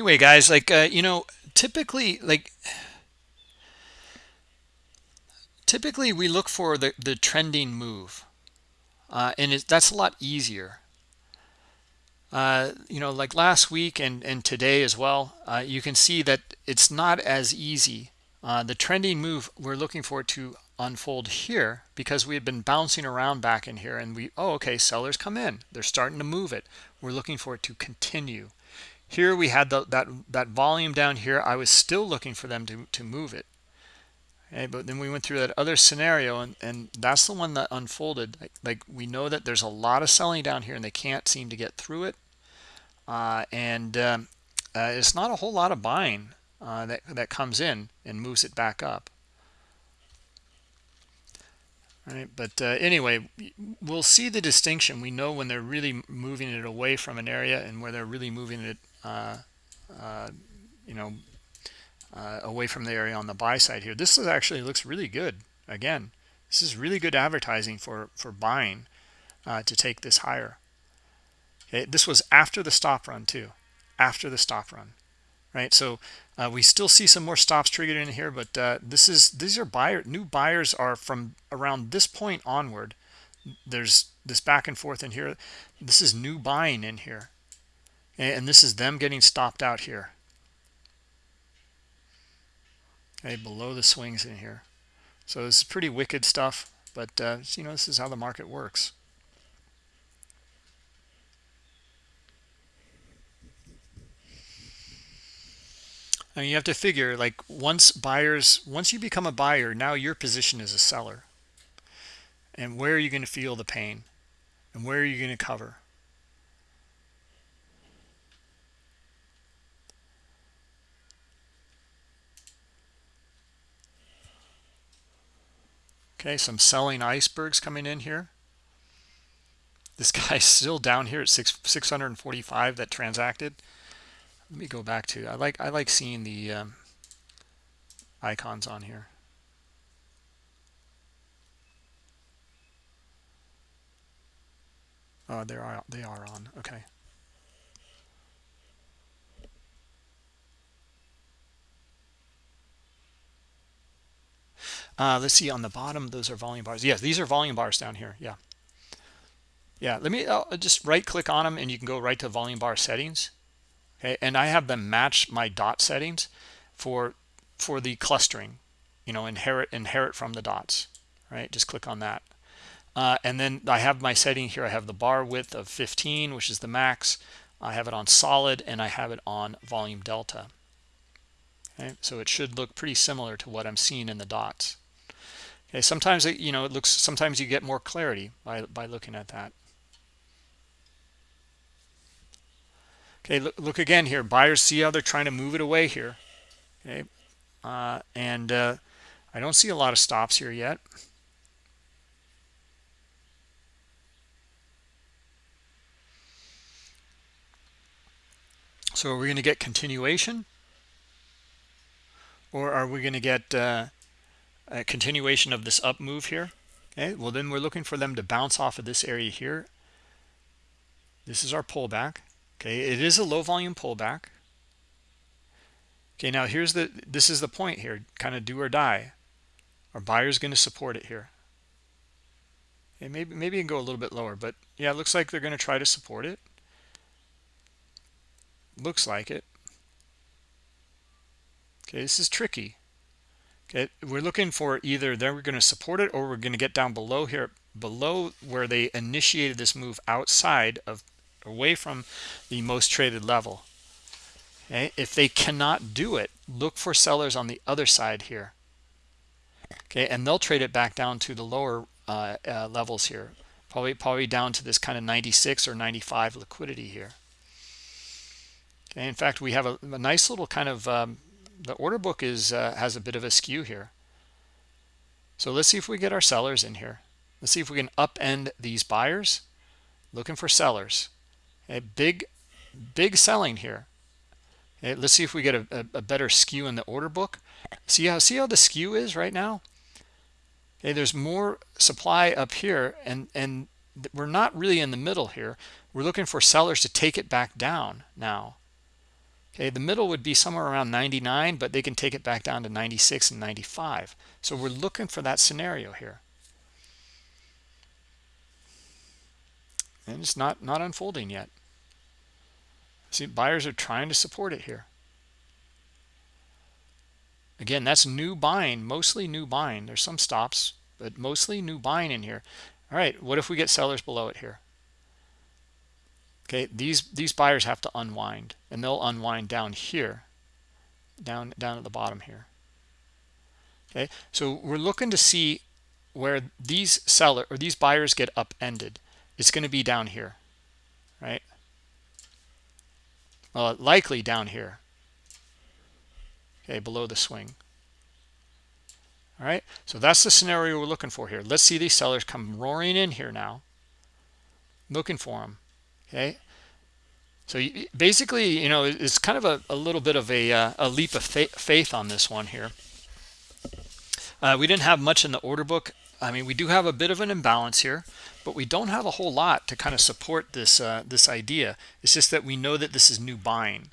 Anyway guys like uh, you know typically like typically we look for the the trending move uh, and it, that's a lot easier. Uh, you know like last week and and today as well uh, you can see that it's not as easy. Uh, the trending move we're looking for to unfold here because we had been bouncing around back in here and we oh okay sellers come in. They're starting to move it. We're looking for it to continue here we had the, that that volume down here. I was still looking for them to to move it. Okay but then we went through that other scenario and and that's the one that unfolded. Like, like we know that there's a lot of selling down here and they can't seem to get through it. Uh, and um, uh, it's not a whole lot of buying uh, that that comes in and moves it back up. Right? But uh, anyway we'll see the distinction. We know when they're really moving it away from an area and where they're really moving it you know, uh, away from the area on the buy side here. This is actually looks really good. Again, this is really good advertising for for buying uh, to take this higher. Okay, this was after the stop run too, after the stop run, right? So uh, we still see some more stops triggered in here, but uh, this is these are buyer new buyers are from around this point onward. There's this back and forth in here. This is new buying in here and this is them getting stopped out here. Okay below the swings in here. So this is pretty wicked stuff but uh, you know this is how the market works. I mean, you have to figure like once buyers once you become a buyer now your position is a seller. And where are you going to feel the pain? And where are you going to cover Okay, some selling icebergs coming in here. This [laughs] guy's still down here at six, 645 that transacted. Let me go back to, I like, I like seeing the um, icons on here. Oh, they are, they are on, okay. Uh, let's see on the bottom, those are volume bars. Yes, these are volume bars down here. Yeah. yeah let me I'll just right click on them and you can go right to volume bar settings okay and i have them match my dot settings for for the clustering you know inherit inherit from the dots right just click on that uh, and then i have my setting here i have the bar width of 15 which is the max i have it on solid and i have it on volume delta okay so it should look pretty similar to what i'm seeing in the dots okay sometimes it, you know it looks sometimes you get more clarity by by looking at that. Okay look, look again here. Buyers see how they're trying to move it away here. Okay uh, and uh, I don't see a lot of stops here yet. So are we going to get continuation? Or are we going to get uh, a continuation of this up move here. Okay well then we're looking for them to bounce off of this area here. This is our pullback. Okay it is a low volume pullback. Okay now here's the this is the point here kind of do or die. Our buyer's going to support it here. And maybe maybe can go a little bit lower but yeah it looks like they're going to try to support it. Looks like it. Okay this is tricky okay we're looking for either they're going to support it or we're going to get down below here below where they initiated this move outside of away from the most traded level. Okay if they cannot do it look for sellers on the other side here. Okay and they'll trade it back down to the lower uh, uh, levels here probably probably down to this kind of 96 or 95 liquidity here. Okay in fact we have a, a nice little kind of um, the order book is uh, has a bit of a skew here. So let's see if we get our sellers in here. Let's see if we can upend these buyers. Looking for sellers. A big big selling here. Okay, let's see if we get a, a, a, better skew in the order book. See how see how the skew is right now? Okay there's more supply up here and and we're not really in the middle here. We're looking for sellers to take it back down now okay the middle would be somewhere around 99 but they can take it back down to 96 and 95 so we're looking for that scenario here and it's not not unfolding yet See, buyers are trying to support it here. Again, that's new buying, mostly new buying. There's some stops, but mostly new buying in here. All right, what if we get sellers below it here? Okay, these these buyers have to unwind, and they'll unwind down here, down down at the bottom here. Okay, so we're looking to see where these seller or these buyers get upended. It's going to be down here, right? uh, likely down here okay below the swing all right so that's the scenario we're looking for here let's see these sellers come roaring in here now looking for them okay? So basically you know it's kind of a, a little bit of a, uh, a leap of faith on this one here. Uh, we didn't have much in the order book. I mean we do have a bit of an imbalance here but we don't have a whole lot to kind of support this uh, this idea. It's just that we know that this is new buying.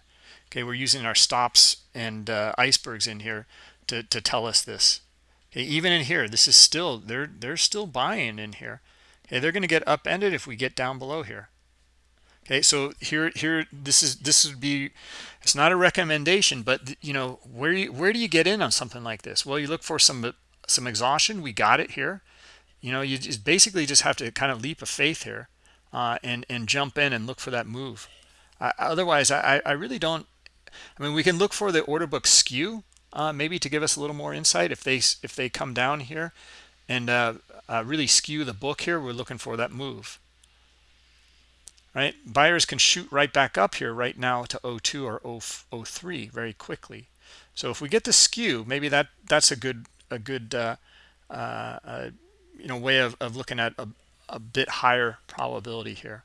Okay we're using our stops and uh, icebergs in here to, to tell us this. Okay even in here this is still they're they're still buying in here. Okay they're going to get upended if we get down below here okay so here here this is this would be it's not a recommendation but you know where you, where do you get in on something like this? Well you look for some some exhaustion we got it here. You know you just basically just have to kind of leap of faith here uh, and and jump in and look for that move. Uh, otherwise I, I really don't I mean we can look for the order book skew uh, maybe to give us a little more insight if they if they come down here and uh, uh, really skew the book here we're looking for that move right? Buyers can shoot right back up here right now to 02 or 03 very quickly. So if we get the skew maybe that that's a good a good uh, uh, you know way of, of looking at a, a bit higher probability here.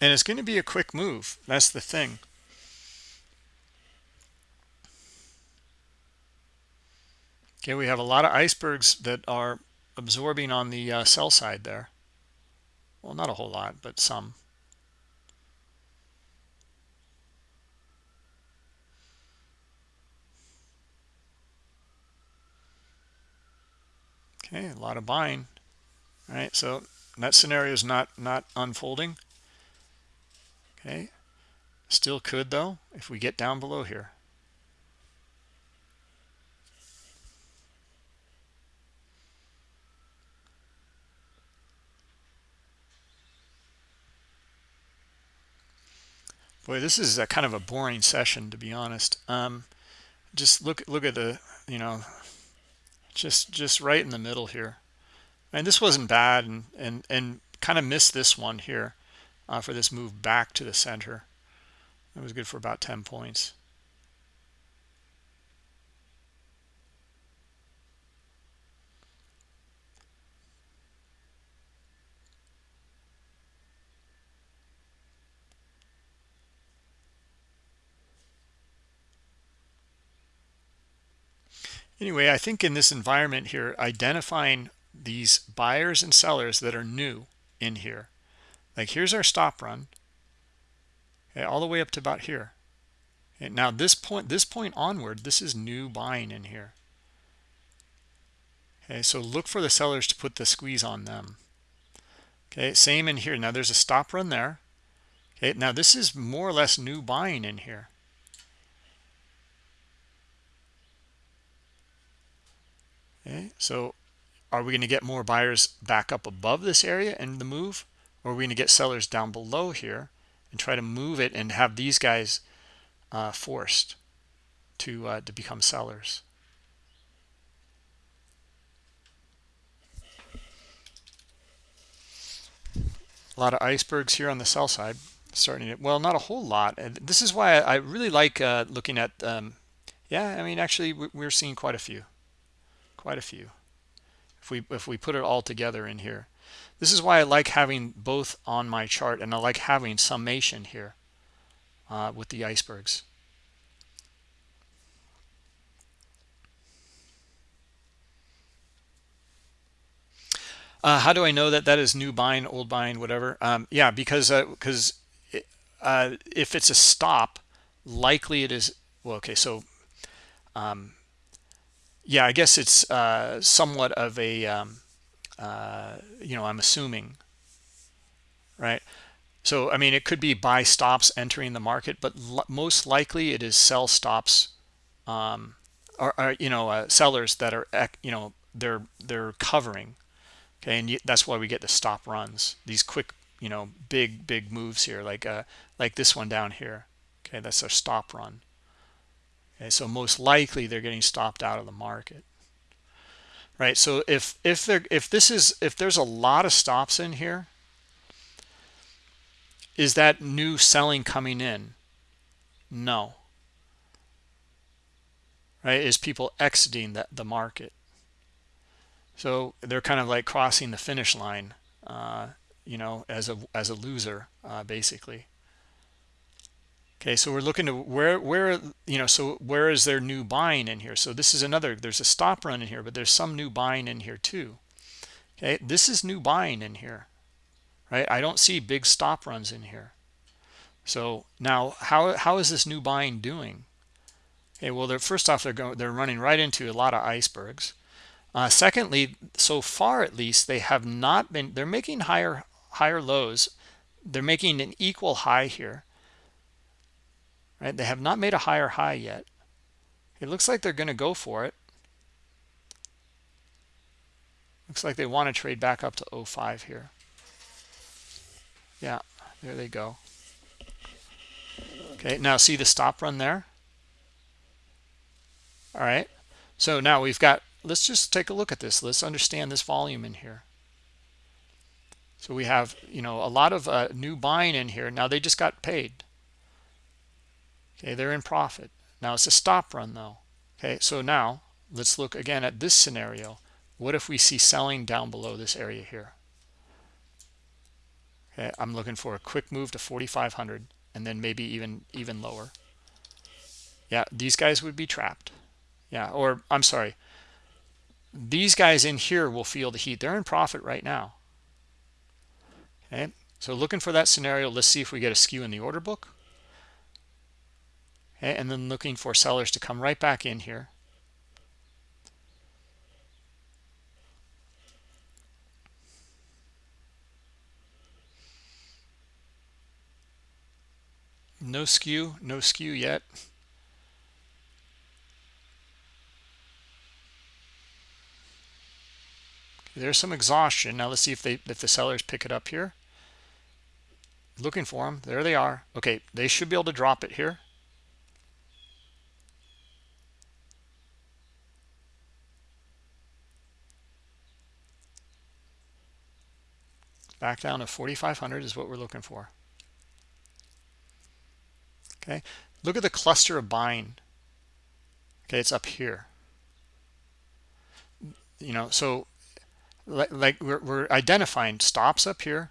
And it's going to be a quick move. That's the thing Okay, we have a lot of icebergs that are absorbing on the uh, sell side there. Well, not a whole lot, but some. Okay, a lot of buying. All right, so that scenario is not not unfolding. Okay, still could though if we get down below here. Boy this is a kind of a boring session to be honest. Um just look look at the you know just just right in the middle here. And this wasn't bad and and and kind of missed this one here uh, for this move back to the center. It was good for about 10 points anyway i think in this environment here identifying these buyers and sellers that are new in here. Like here's our stop run okay, all the way up to about here. And now this point this point onward this is new buying in here. Okay so look for the sellers to put the squeeze on them. Okay same in here. Now there's a stop run there. Okay now this is more or less new buying in here okay so are we going to get more buyers back up above this area and the move? Or are we going to get sellers down below here and try to move it and have these guys uh, forced to uh, to become sellers? A lot of icebergs here on the sell side starting it well not a whole lot. And this is why i really like uh, looking at um, yeah i mean actually we're seeing quite a few quite a few. If we if we put it all together in here. This is why i like having both on my chart and i like having summation here uh, with the icebergs. Uh, how do i know that that is new buying old buying whatever? Um, yeah because because uh, uh, if it's a stop likely it is well okay so um, yeah i guess it's uh, somewhat of a um, uh, you know i'm assuming right? So i mean it could be buy stops entering the market but most likely it is sell stops um, or, or you know uh, sellers that are you know they're they're covering okay? And that's why we get the stop runs these quick you know big big moves here like uh like this one down here okay? That's our stop run okay so most likely they're getting stopped out of the market. Right? So if if there if this is if there's a lot of stops in here is that new selling coming in? No. Right? Is people exiting the, the market? So they're kind of like crossing the finish line uh, you know as a as a loser uh, basically okay so we're looking to where where you know so where is there new buying in here? So this is another there's a stop run in here but there's some new buying in here too. Okay this is new buying in here right? I don't see big stop runs in here. So now how how is this new buying doing? Okay well they're first off they're going they're running right into a lot of icebergs. Uh, secondly so far at least they have not been they're making higher higher lows. They're making an equal high here right? They have not made a higher high yet. It looks like they're going to go for it. Looks like they want to trade back up to 05 here. Yeah there they go. Okay now see the stop run there? All right so now we've got let's just take a look at this. Let's understand this volume in here. So we have you know a lot of uh, new buying in here. Now they just got paid okay they're in profit. Now it's a stop run though. Okay so now let's look again at this scenario. What if we see selling down below this area here? Okay i'm looking for a quick move to 4500 and then maybe even even lower. Yeah these guys would be trapped. Yeah or i'm sorry. These guys in here will feel the heat. They're in profit right now. Okay so looking for that scenario let's see if we get a skew in the order book and then looking for sellers to come right back in here. No skew no skew yet. There's some exhaustion. Now let's see if they if the sellers pick it up here. Looking for them there they are. Okay they should be able to drop it here. Back down to 4500 is what we're looking for. Okay? Look at the cluster of buying okay it's up here. You know so like, we're, we're identifying stops up here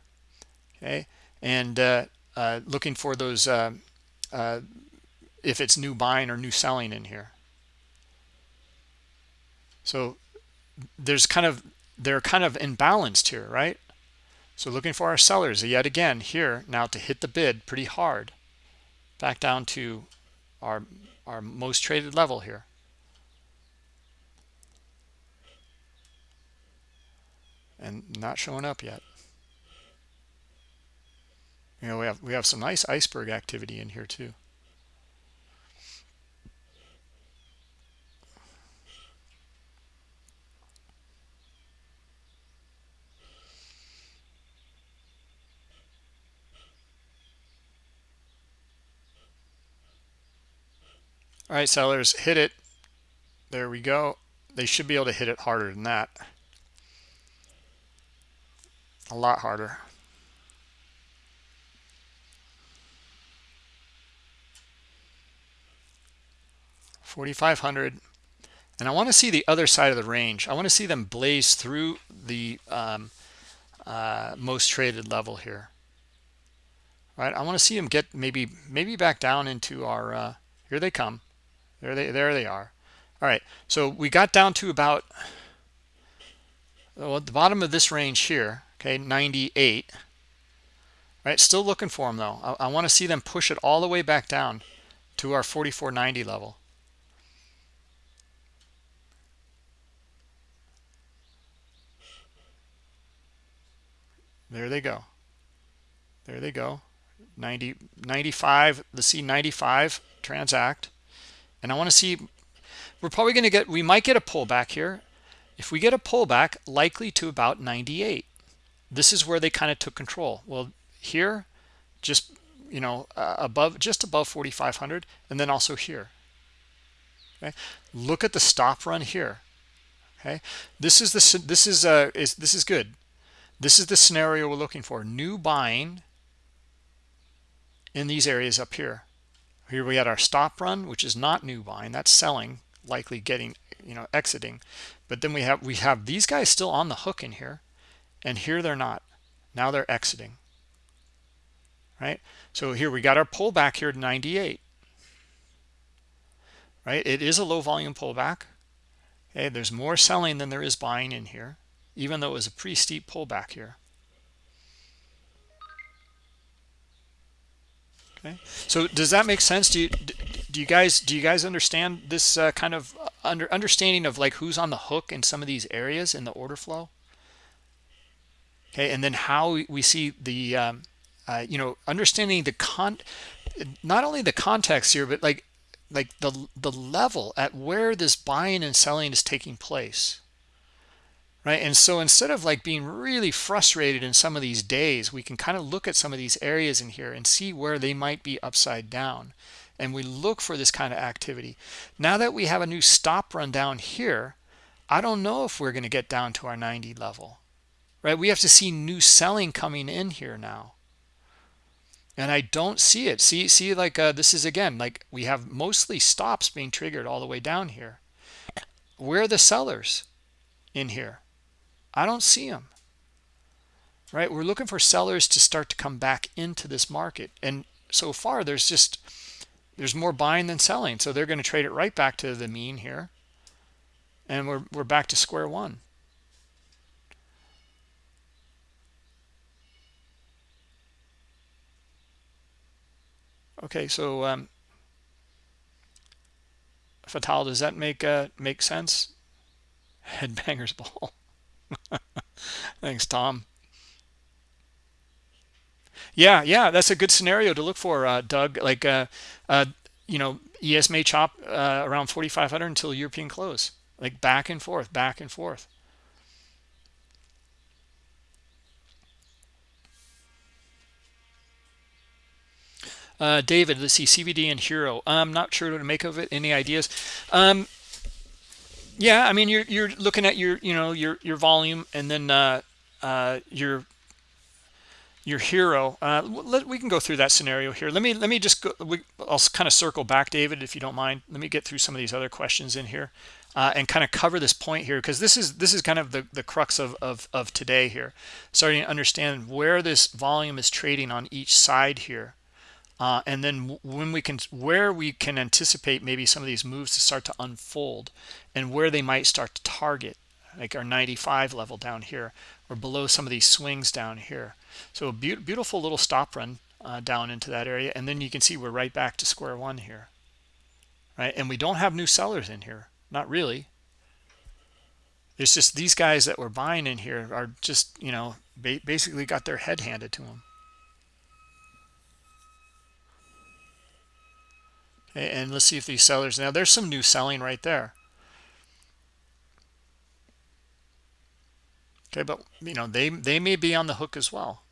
okay? And uh, uh, looking for those uh, uh, if it's new buying or new selling in here. So there's kind of they're kind of imbalanced here right so looking for our sellers yet again here now to hit the bid pretty hard. Back down to our our most traded level here. And not showing up yet. You know we have we have some nice iceberg activity in here too all right sellers hit it there we go they should be able to hit it harder than that a lot harder Forty-five hundred, and I want to see the other side of the range. I want to see them blaze through the um, uh, most traded level here. All right, I want to see them get maybe maybe back down into our. Uh, here they come. There they there they are. All right, so we got down to about well, the bottom of this range here, okay, 98. Right, still looking for them though. I, I want to see them push it all the way back down to our 44.90 level. There they go. There they go. 90, 95, the C95 transact and I want to see we're probably going to get we might get a pullback here. If we get a pullback likely to about 98 this is where they kind of took control. Well here just you know uh, above just above 4500 and then also here. Okay? Look at the stop run here. Okay? This is the this is uh is this is good. This is the scenario we're looking for. New buying in these areas up here here we had our stop run, which is not new buying. That's selling, likely getting, you know, exiting. But then we have we have these guys still on the hook in here, and here they're not. Now they're exiting. Right? So here we got our pullback here to 98. Right? It is a low volume pullback. Okay, there's more selling than there is buying in here, even though it was a pretty steep pullback here. Okay. So does that make sense? Do you do you guys do you guys understand this uh, kind of uh, under understanding of like who's on the hook in some of these areas in the order flow? Okay, and then how we see the um, uh, you know understanding the con not only the context here, but like like the the level at where this buying and selling is taking place right? And so instead of like being really frustrated in some of these days we can kind of look at some of these areas in here and see where they might be upside down. And we look for this kind of activity. Now that we have a new stop run down here i don't know if we're going to get down to our 90 level right? We have to see new selling coming in here now. And i don't see it. See see like uh, this is again like we have mostly stops being triggered all the way down here. Where are the sellers in here I don't see them. Right? We're looking for sellers to start to come back into this market. And so far, there's just there's more buying than selling. So they're going to trade it right back to the mean here. And we're we're back to square one. Okay, so um, Fatal, does that make uh, make sense? [laughs] Headbangers ball. [laughs] Thanks, Tom. Yeah, yeah, that's a good scenario to look for, uh, Doug. Like, uh, uh, you know, ES may chop uh, around 4,500 until European close, like back and forth, back and forth. Uh, David, let's see, CVD and Hero. I'm not sure what to make of it. Any ideas? Um, yeah, I mean, you're you're looking at your you know your your volume and then uh, uh, your your hero. Uh, let, we can go through that scenario here. Let me let me just go. We, I'll kind of circle back, David, if you don't mind. Let me get through some of these other questions in here uh, and kind of cover this point here because this is this is kind of the the crux of of of today here. Starting to understand where this volume is trading on each side here. Uh, and then when we can where we can anticipate maybe some of these moves to start to unfold and where they might start to target like our 95 level down here or below some of these swings down here. So a be beautiful little stop run uh, down into that area and then you can see we're right back to square one here. Right? And we don't have new sellers in here. Not really. It's just these guys that were buying in here are just you know ba basically got their head handed to them and let's see if these sellers now there's some new selling right there. Okay but you know they they may be on the hook as well.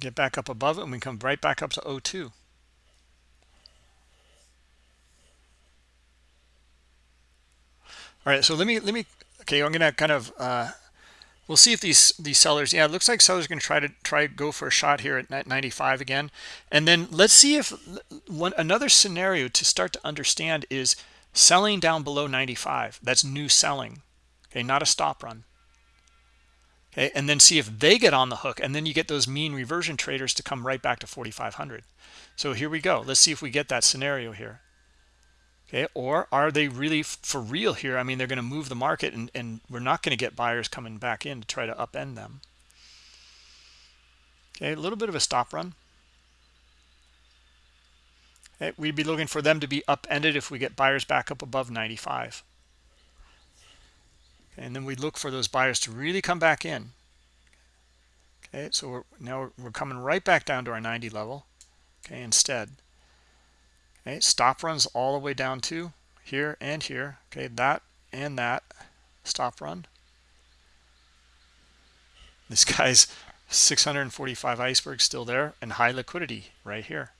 Get back up above it and we come right back up to 02 all right so let me let me okay i'm gonna kind of uh we'll see if these these sellers yeah it looks like sellers are going to try to try go for a shot here at 95 again. And then let's see if one another scenario to start to understand is selling down below 95 that's new selling okay not a stop run. Okay and then see if they get on the hook and then you get those mean reversion traders to come right back to 4500 so here we go. Let's see if we get that scenario here okay or are they really for real here? I mean they're going to move the market and, and we're not going to get buyers coming back in to try to upend them. Okay a little bit of a stop run. Okay, we'd be looking for them to be upended if we get buyers back up above 95 okay, and then we look for those buyers to really come back in. Okay so we're now we're coming right back down to our 90 level. Okay instead okay stop runs all the way down to here and here. Okay that and that. Stop run. This guy's [laughs] 645 iceberg still there and high liquidity right here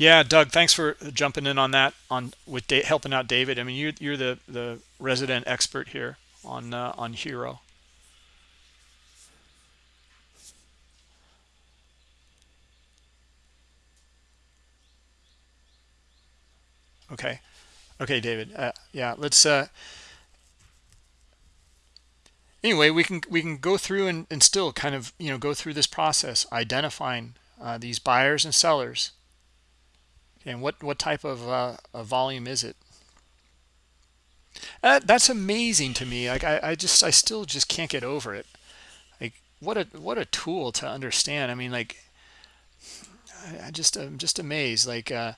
Yeah, Doug, thanks for jumping in on that on with da helping out David. I mean, you you're the the resident expert here on uh, on Hero. Okay. Okay, David. Uh, yeah, let's uh anyway, we can we can go through and, and still kind of, you know, go through this process identifying uh, these buyers and sellers and what what type of uh, volume is it? Uh, that's amazing to me. Like I, I just i still just can't get over it. Like what a what a tool to understand. I mean like i, just i'm just amazed. Like uh,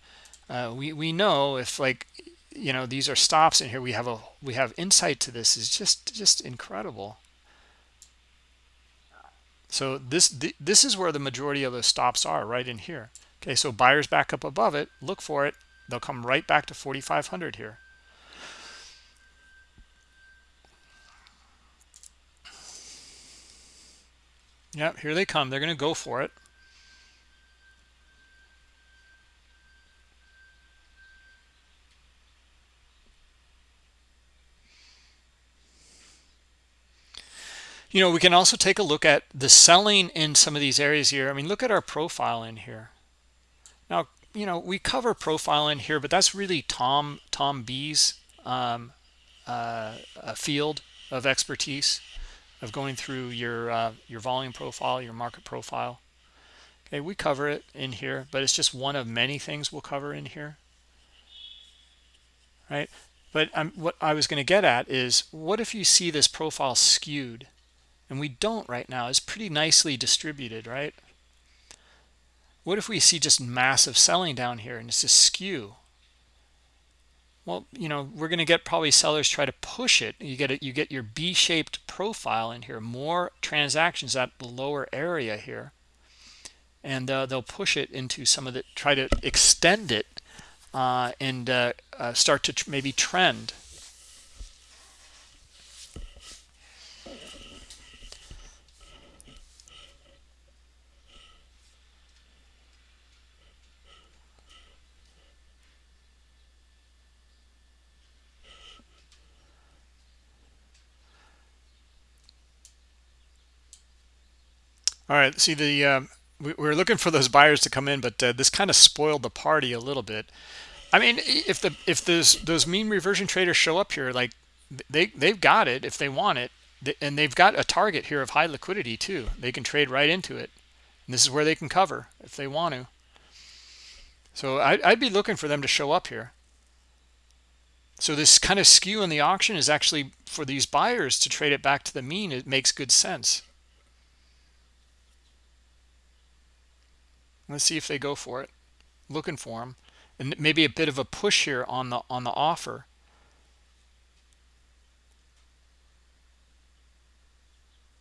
uh, we we know if like you know these are stops in here. We have a we have insight to this. Is just just incredible. So this th this is where the majority of the stops are right in here Okay, so buyers back up above it, look for it. They'll come right back to 4,500 here. Yep, here they come. They're going to go for it. You know, we can also take a look at the selling in some of these areas here. I mean, look at our profile in here. Now, you know, we cover profile in here, but that's really Tom Tom B's um, uh, field of expertise of going through your uh, your volume profile, your market profile. Okay, we cover it in here, but it's just one of many things we'll cover in here. Right? But um, what I was going to get at is, what if you see this profile skewed? and we don't right now it's pretty nicely distributed right what if we see just massive selling down here and it's just skew? Well you know we're going to get probably sellers try to push it. You get it you get your b-shaped profile in here more transactions at the lower area here. And uh, they'll push it into some of the try to extend it uh, and uh, uh start to maybe trend All right, see the um, we, we, were looking for those buyers to come in, but uh, this kind of spoiled the party a little bit. I mean, if the if those those mean reversion traders show up here, like they they've got it if they want it, and they've got a target here of high liquidity too. They can trade right into it. And this is where they can cover if they want to. So I, I'd be looking for them to show up here. So this kind of skew in the auction is actually for these buyers to trade it back to the mean. It makes good sense. Let's see if they go for it. Looking for them. And maybe a bit of a push here on the on the offer.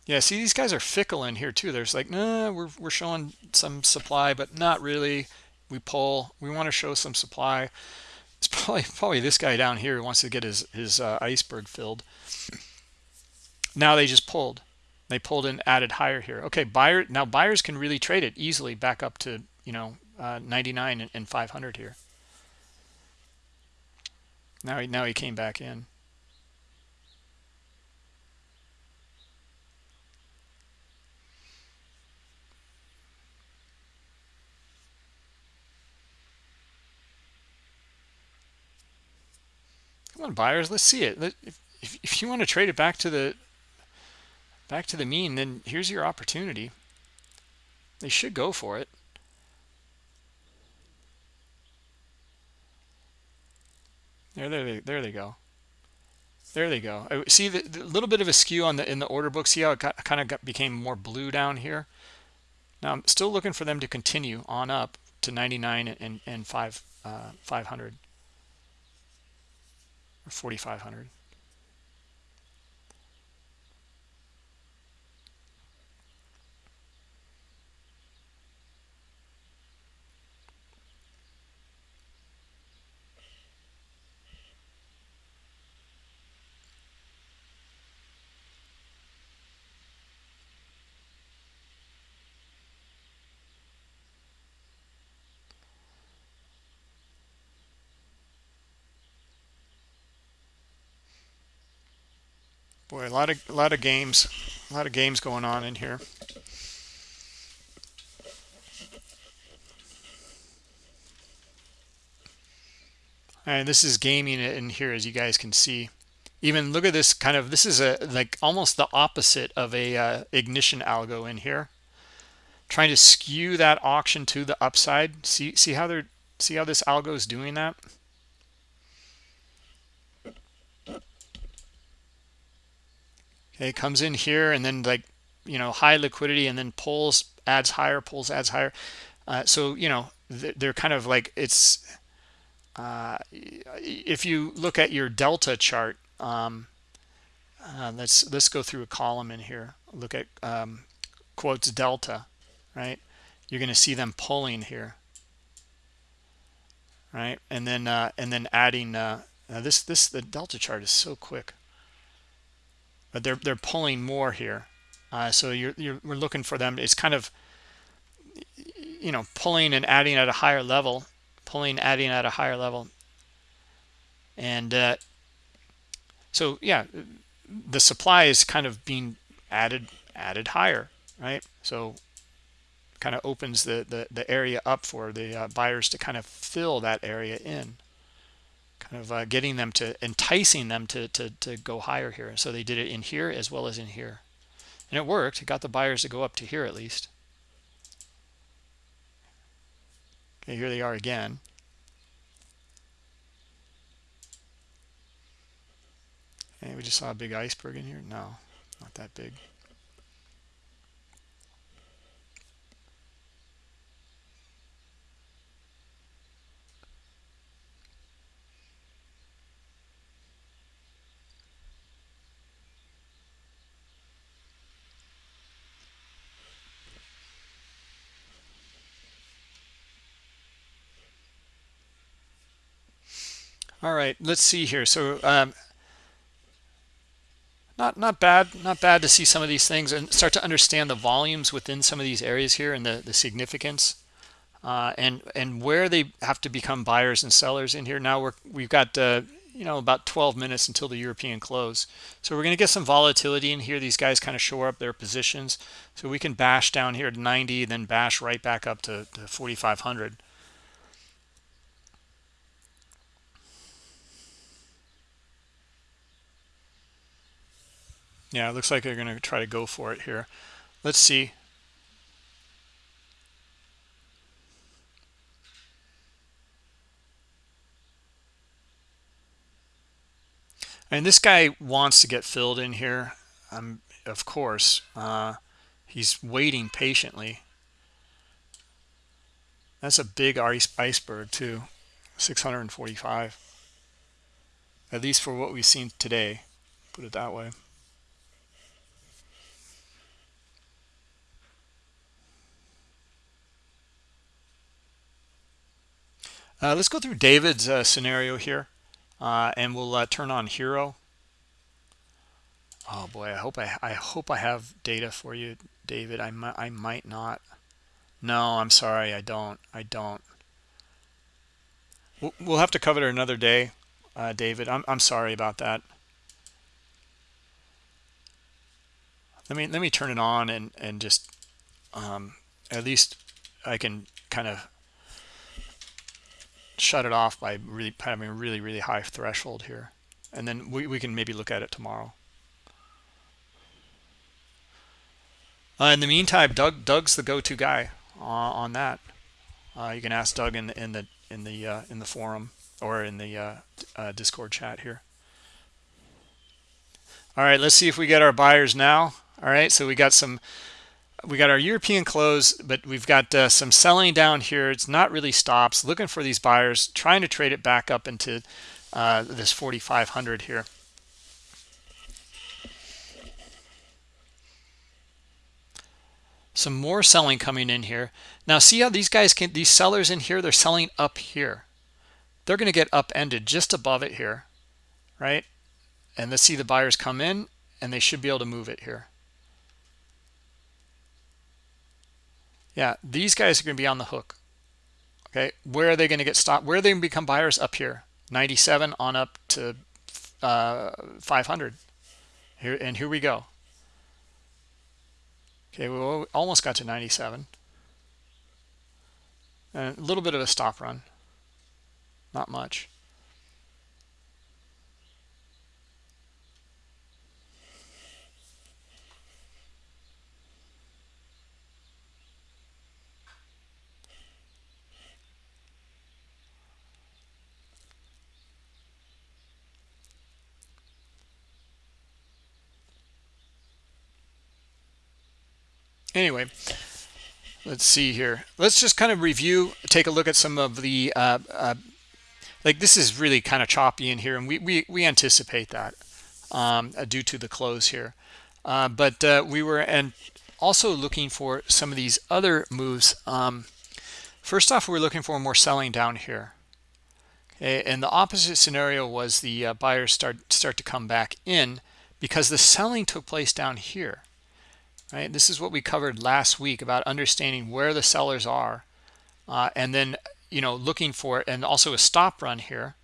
Yeah, see, these guys are fickle in here too. There's like, nah, we're, we're showing some supply, but not really. We pull. We want to show some supply. It's [laughs] probably probably this guy down here who wants to get his his uh, iceberg filled. Now they just pulled. They pulled in added higher here. Okay, buyer now buyers can really trade it easily back up to, you know, uh, 99 and, and 500 here. Now he now he came back in. Come on, buyers, let's see it. If, if you want to trade it back to the back to the mean, then here's your opportunity. They should go for it. There, there, they, there they go. There they go. Uh, see the, the, little bit of a skew on the in the order book. See how it got, kind of got, became more blue down here. Now I'm still looking for them to continue on up to 99 and and five uh, 500 or 4500. Boy, a lot of a lot of games, a lot of games going on in here. And this is gaming in here, as you guys can see. Even look at this kind of. This is a like almost the opposite of a uh, ignition algo in here. Trying to skew that auction to the upside. See see how they're see how this algo is doing that. Okay comes in here and then like you know high liquidity and then pulls adds higher pulls adds higher. Uh, so you know they're kind of like it's uh, if you look at your delta chart um, uh, let's let's go through a column in here. Look at um, quotes delta right? You're going to see them pulling here right? And then uh, and then adding uh, this this the delta chart is so quick but they're they're pulling more here. Uh, so you're, you're we're looking for them. It's kind of you know pulling and adding at a higher level, pulling adding at a higher level, and uh, so yeah, the supply is kind of being added added higher, right? So kind of opens the, the the area up for the uh, buyers to kind of fill that area in of uh, getting them to enticing them to, to to go higher here. So they did it in here as well as in here. And it worked. It got the buyers to go up to here at least. Okay here they are again. And we just saw a big iceberg in here? No not that big all right let's see here. So um, not not bad not bad to see some of these things and start to understand the volumes within some of these areas here and the the significance uh, and and where they have to become buyers and sellers in here. Now we're we've got uh, you know about 12 minutes until the European close. So we're going to get some volatility in here. These guys kind of shore up their positions. So we can bash down here to 90 then bash right back up to, to 4500 Yeah, it looks like they're going to try to go for it here. Let's see. And this guy wants to get filled in here. Um, of course, uh, he's waiting patiently. That's a big ice iceberg too, 645. At least for what we've seen today, put it that way. Uh, let's go through David's uh, scenario here, uh, and we'll uh, turn on Hero. Oh boy, I hope I I hope I have data for you, David. I might I might not. No, I'm sorry, I don't. I don't. We'll, we'll have to cover it another day, uh, David. I'm I'm sorry about that. Let me let me turn it on and and just um, at least I can kind of shut it off by really having a really really high threshold here. And then we, we can maybe look at it tomorrow. Uh, in the meantime doug doug's the go-to guy uh, on that. Uh, you can ask doug in the in the in the uh, in the forum or in the uh, uh, discord chat here. All right let's see if we get our buyers now. All right so we got some we got our European close, but we've got uh, some selling down here. It's not really stops. Looking for these buyers, trying to trade it back up into uh, this 4,500 here. Some more selling coming in here. Now see how these guys can, these sellers in here, they're selling up here. They're going to get upended just above it here, right? And let's see the buyers come in and they should be able to move it here. Yeah these guys are going to be on the hook. Okay where are they going to get stopped? Where are they going to become buyers? Up here 97 on up to uh, 500 here and here we go. Okay we almost got to 97 and a little bit of a stop run. Not much anyway let's see here. Let's just kind of review take a look at some of the uh, uh, like this is really kind of choppy in here and we we, we anticipate that um, uh, due to the close here. Uh, but uh, we were and also looking for some of these other moves. Um, first off we're looking for more selling down here. Okay and the opposite scenario was the uh, buyers start start to come back in because the selling took place down here right this is what we covered last week about understanding where the sellers are uh, and then you know looking for and also a stop run here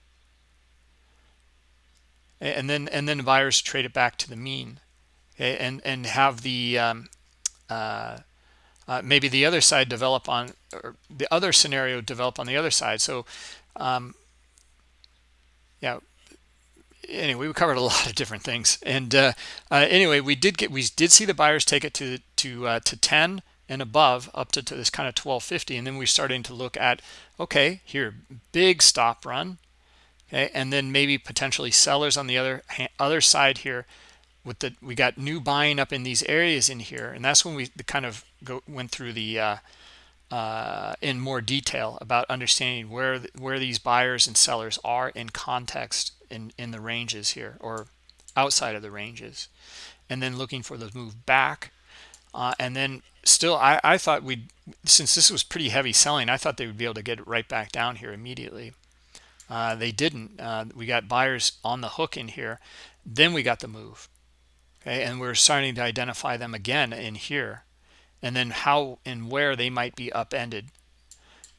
and then and then buyers trade it back to the mean okay? and and have the um, uh, uh, maybe the other side develop on or the other scenario develop on the other side so um, yeah anyway we covered a [laughs] lot of different things. And uh, uh, anyway we did get we did see the buyers take it to to uh, to 10 and above up to, to this kind of 1250 and then we're starting to look at okay here big stop run. Okay and then maybe potentially sellers on the other other side here with the we got new buying up in these areas in here. And that's when we kind of go went through the uh, in more detail about understanding where where these buyers and sellers are in context in in the ranges here or outside of the ranges and then looking for the move back. Uh, and then still I, I thought we'd since this was pretty heavy selling I thought they would be able to get it right back down here immediately. Uh, they didn't. Uh, we got buyers on the hook in here. Then we got the move. Okay and we're starting to identify them again in here and then how and where they might be upended.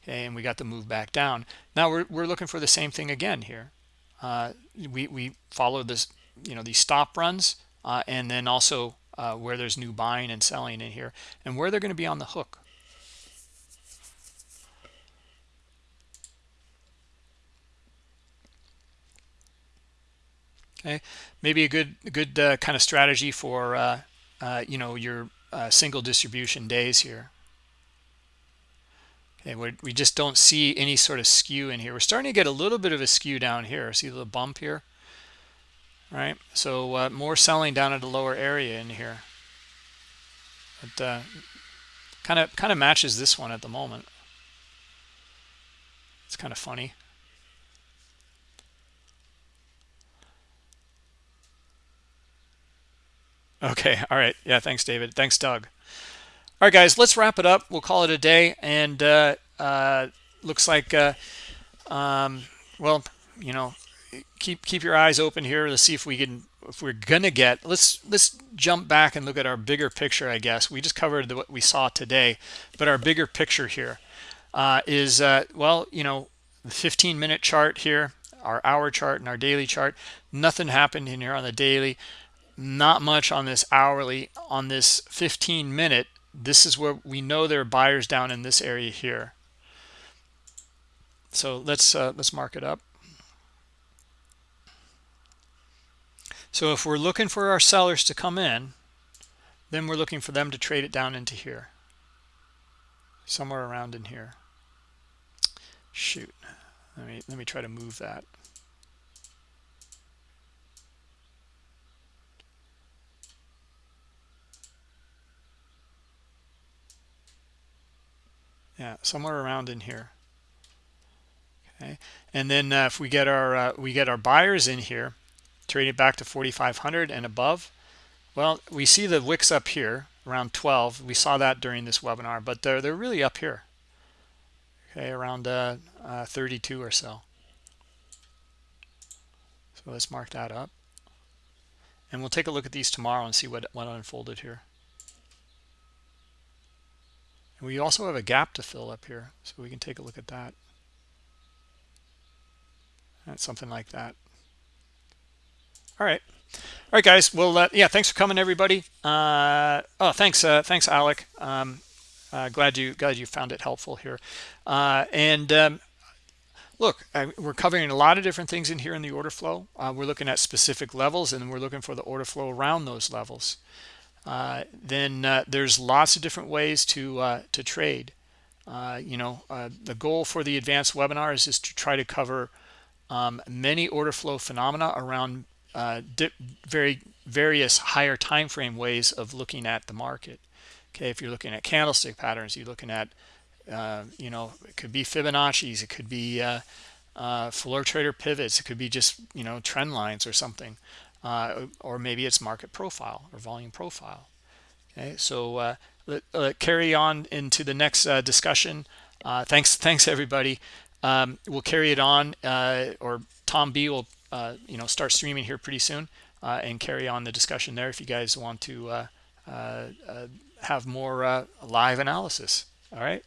Okay and we got the move back down. Now we're, we're looking for the same thing again here. Uh, we we follow this you know these stop runs uh, and then also uh, where there's new buying and selling in here and where they're going to be on the hook. Okay maybe a good good uh, kind of strategy for uh, uh, you know your uh, single distribution days here. Okay we we just don't see any sort of skew in here. We're starting to get a little bit of a skew down here. See the bump here? Right? So uh, more selling down at a lower area in here. But kind of kind of matches this one at the moment. It's kind of funny Okay. All right. Yeah. Thanks, David. Thanks, Doug. All right, guys, let's wrap it up. We'll call it a day. And uh, uh, looks like, uh, um, well, you know, keep keep your eyes open here to see if we can if we're gonna get let's let's jump back and look at our bigger picture i guess we just covered the, what we saw today but our bigger picture here uh, is uh, well you know the 15 minute chart here our hour chart and our daily chart nothing happened in here on the daily not much on this hourly on this 15 minute. This is where we know there are buyers down in this area here. So let's uh, let's mark it up. So if we're looking for our sellers to come in then we're looking for them to trade it down into here. Somewhere around in here. Shoot. Let me let me try to move that yeah somewhere around in here. Okay and then uh, if we get our uh, we get our buyers in here trade it back to 4500 and above well we see the wicks up here around 12 we saw that during this webinar but they're they're really up here. Okay around uh, uh 32 or so. So let's mark that up. And we'll take a look at these tomorrow and see what what unfolded here and we also have a gap to fill up here, so we can take a look at that. That's something like that. All right. All right, guys. Well, uh, yeah, thanks for coming, everybody. Uh, oh, thanks, uh, thanks, Alec. Um, uh, glad you glad you found it helpful here. Uh, and um, look, we're covering a lot of different things in here in the order flow. Uh, we're looking at specific levels, and we're looking for the order flow around those levels uh, then uh, there's lots of different ways to uh, to trade. Uh, you know, uh, the goal for the advanced webinars is to try to cover um, many order flow phenomena around uh, very various higher time frame ways of looking at the market. Okay, if you're looking at candlestick patterns, you're looking at you know, it could be Fibonacci's, it could be floor trader pivots, it could be just you know trend lines or something uh, or maybe it's market profile or volume profile. Okay, so uh, let, carry on into the next uh, discussion. Uh, thanks, thanks everybody. Um, we'll carry it on, uh, or Tom B will uh, you know start streaming here pretty soon and carry on the discussion there if you guys want to have more live analysis. All right.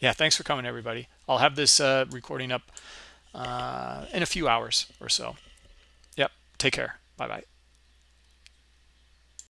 Yeah, thanks for coming, everybody. I'll have this recording up in a few hours or so. Yep. Take care. Bye bye.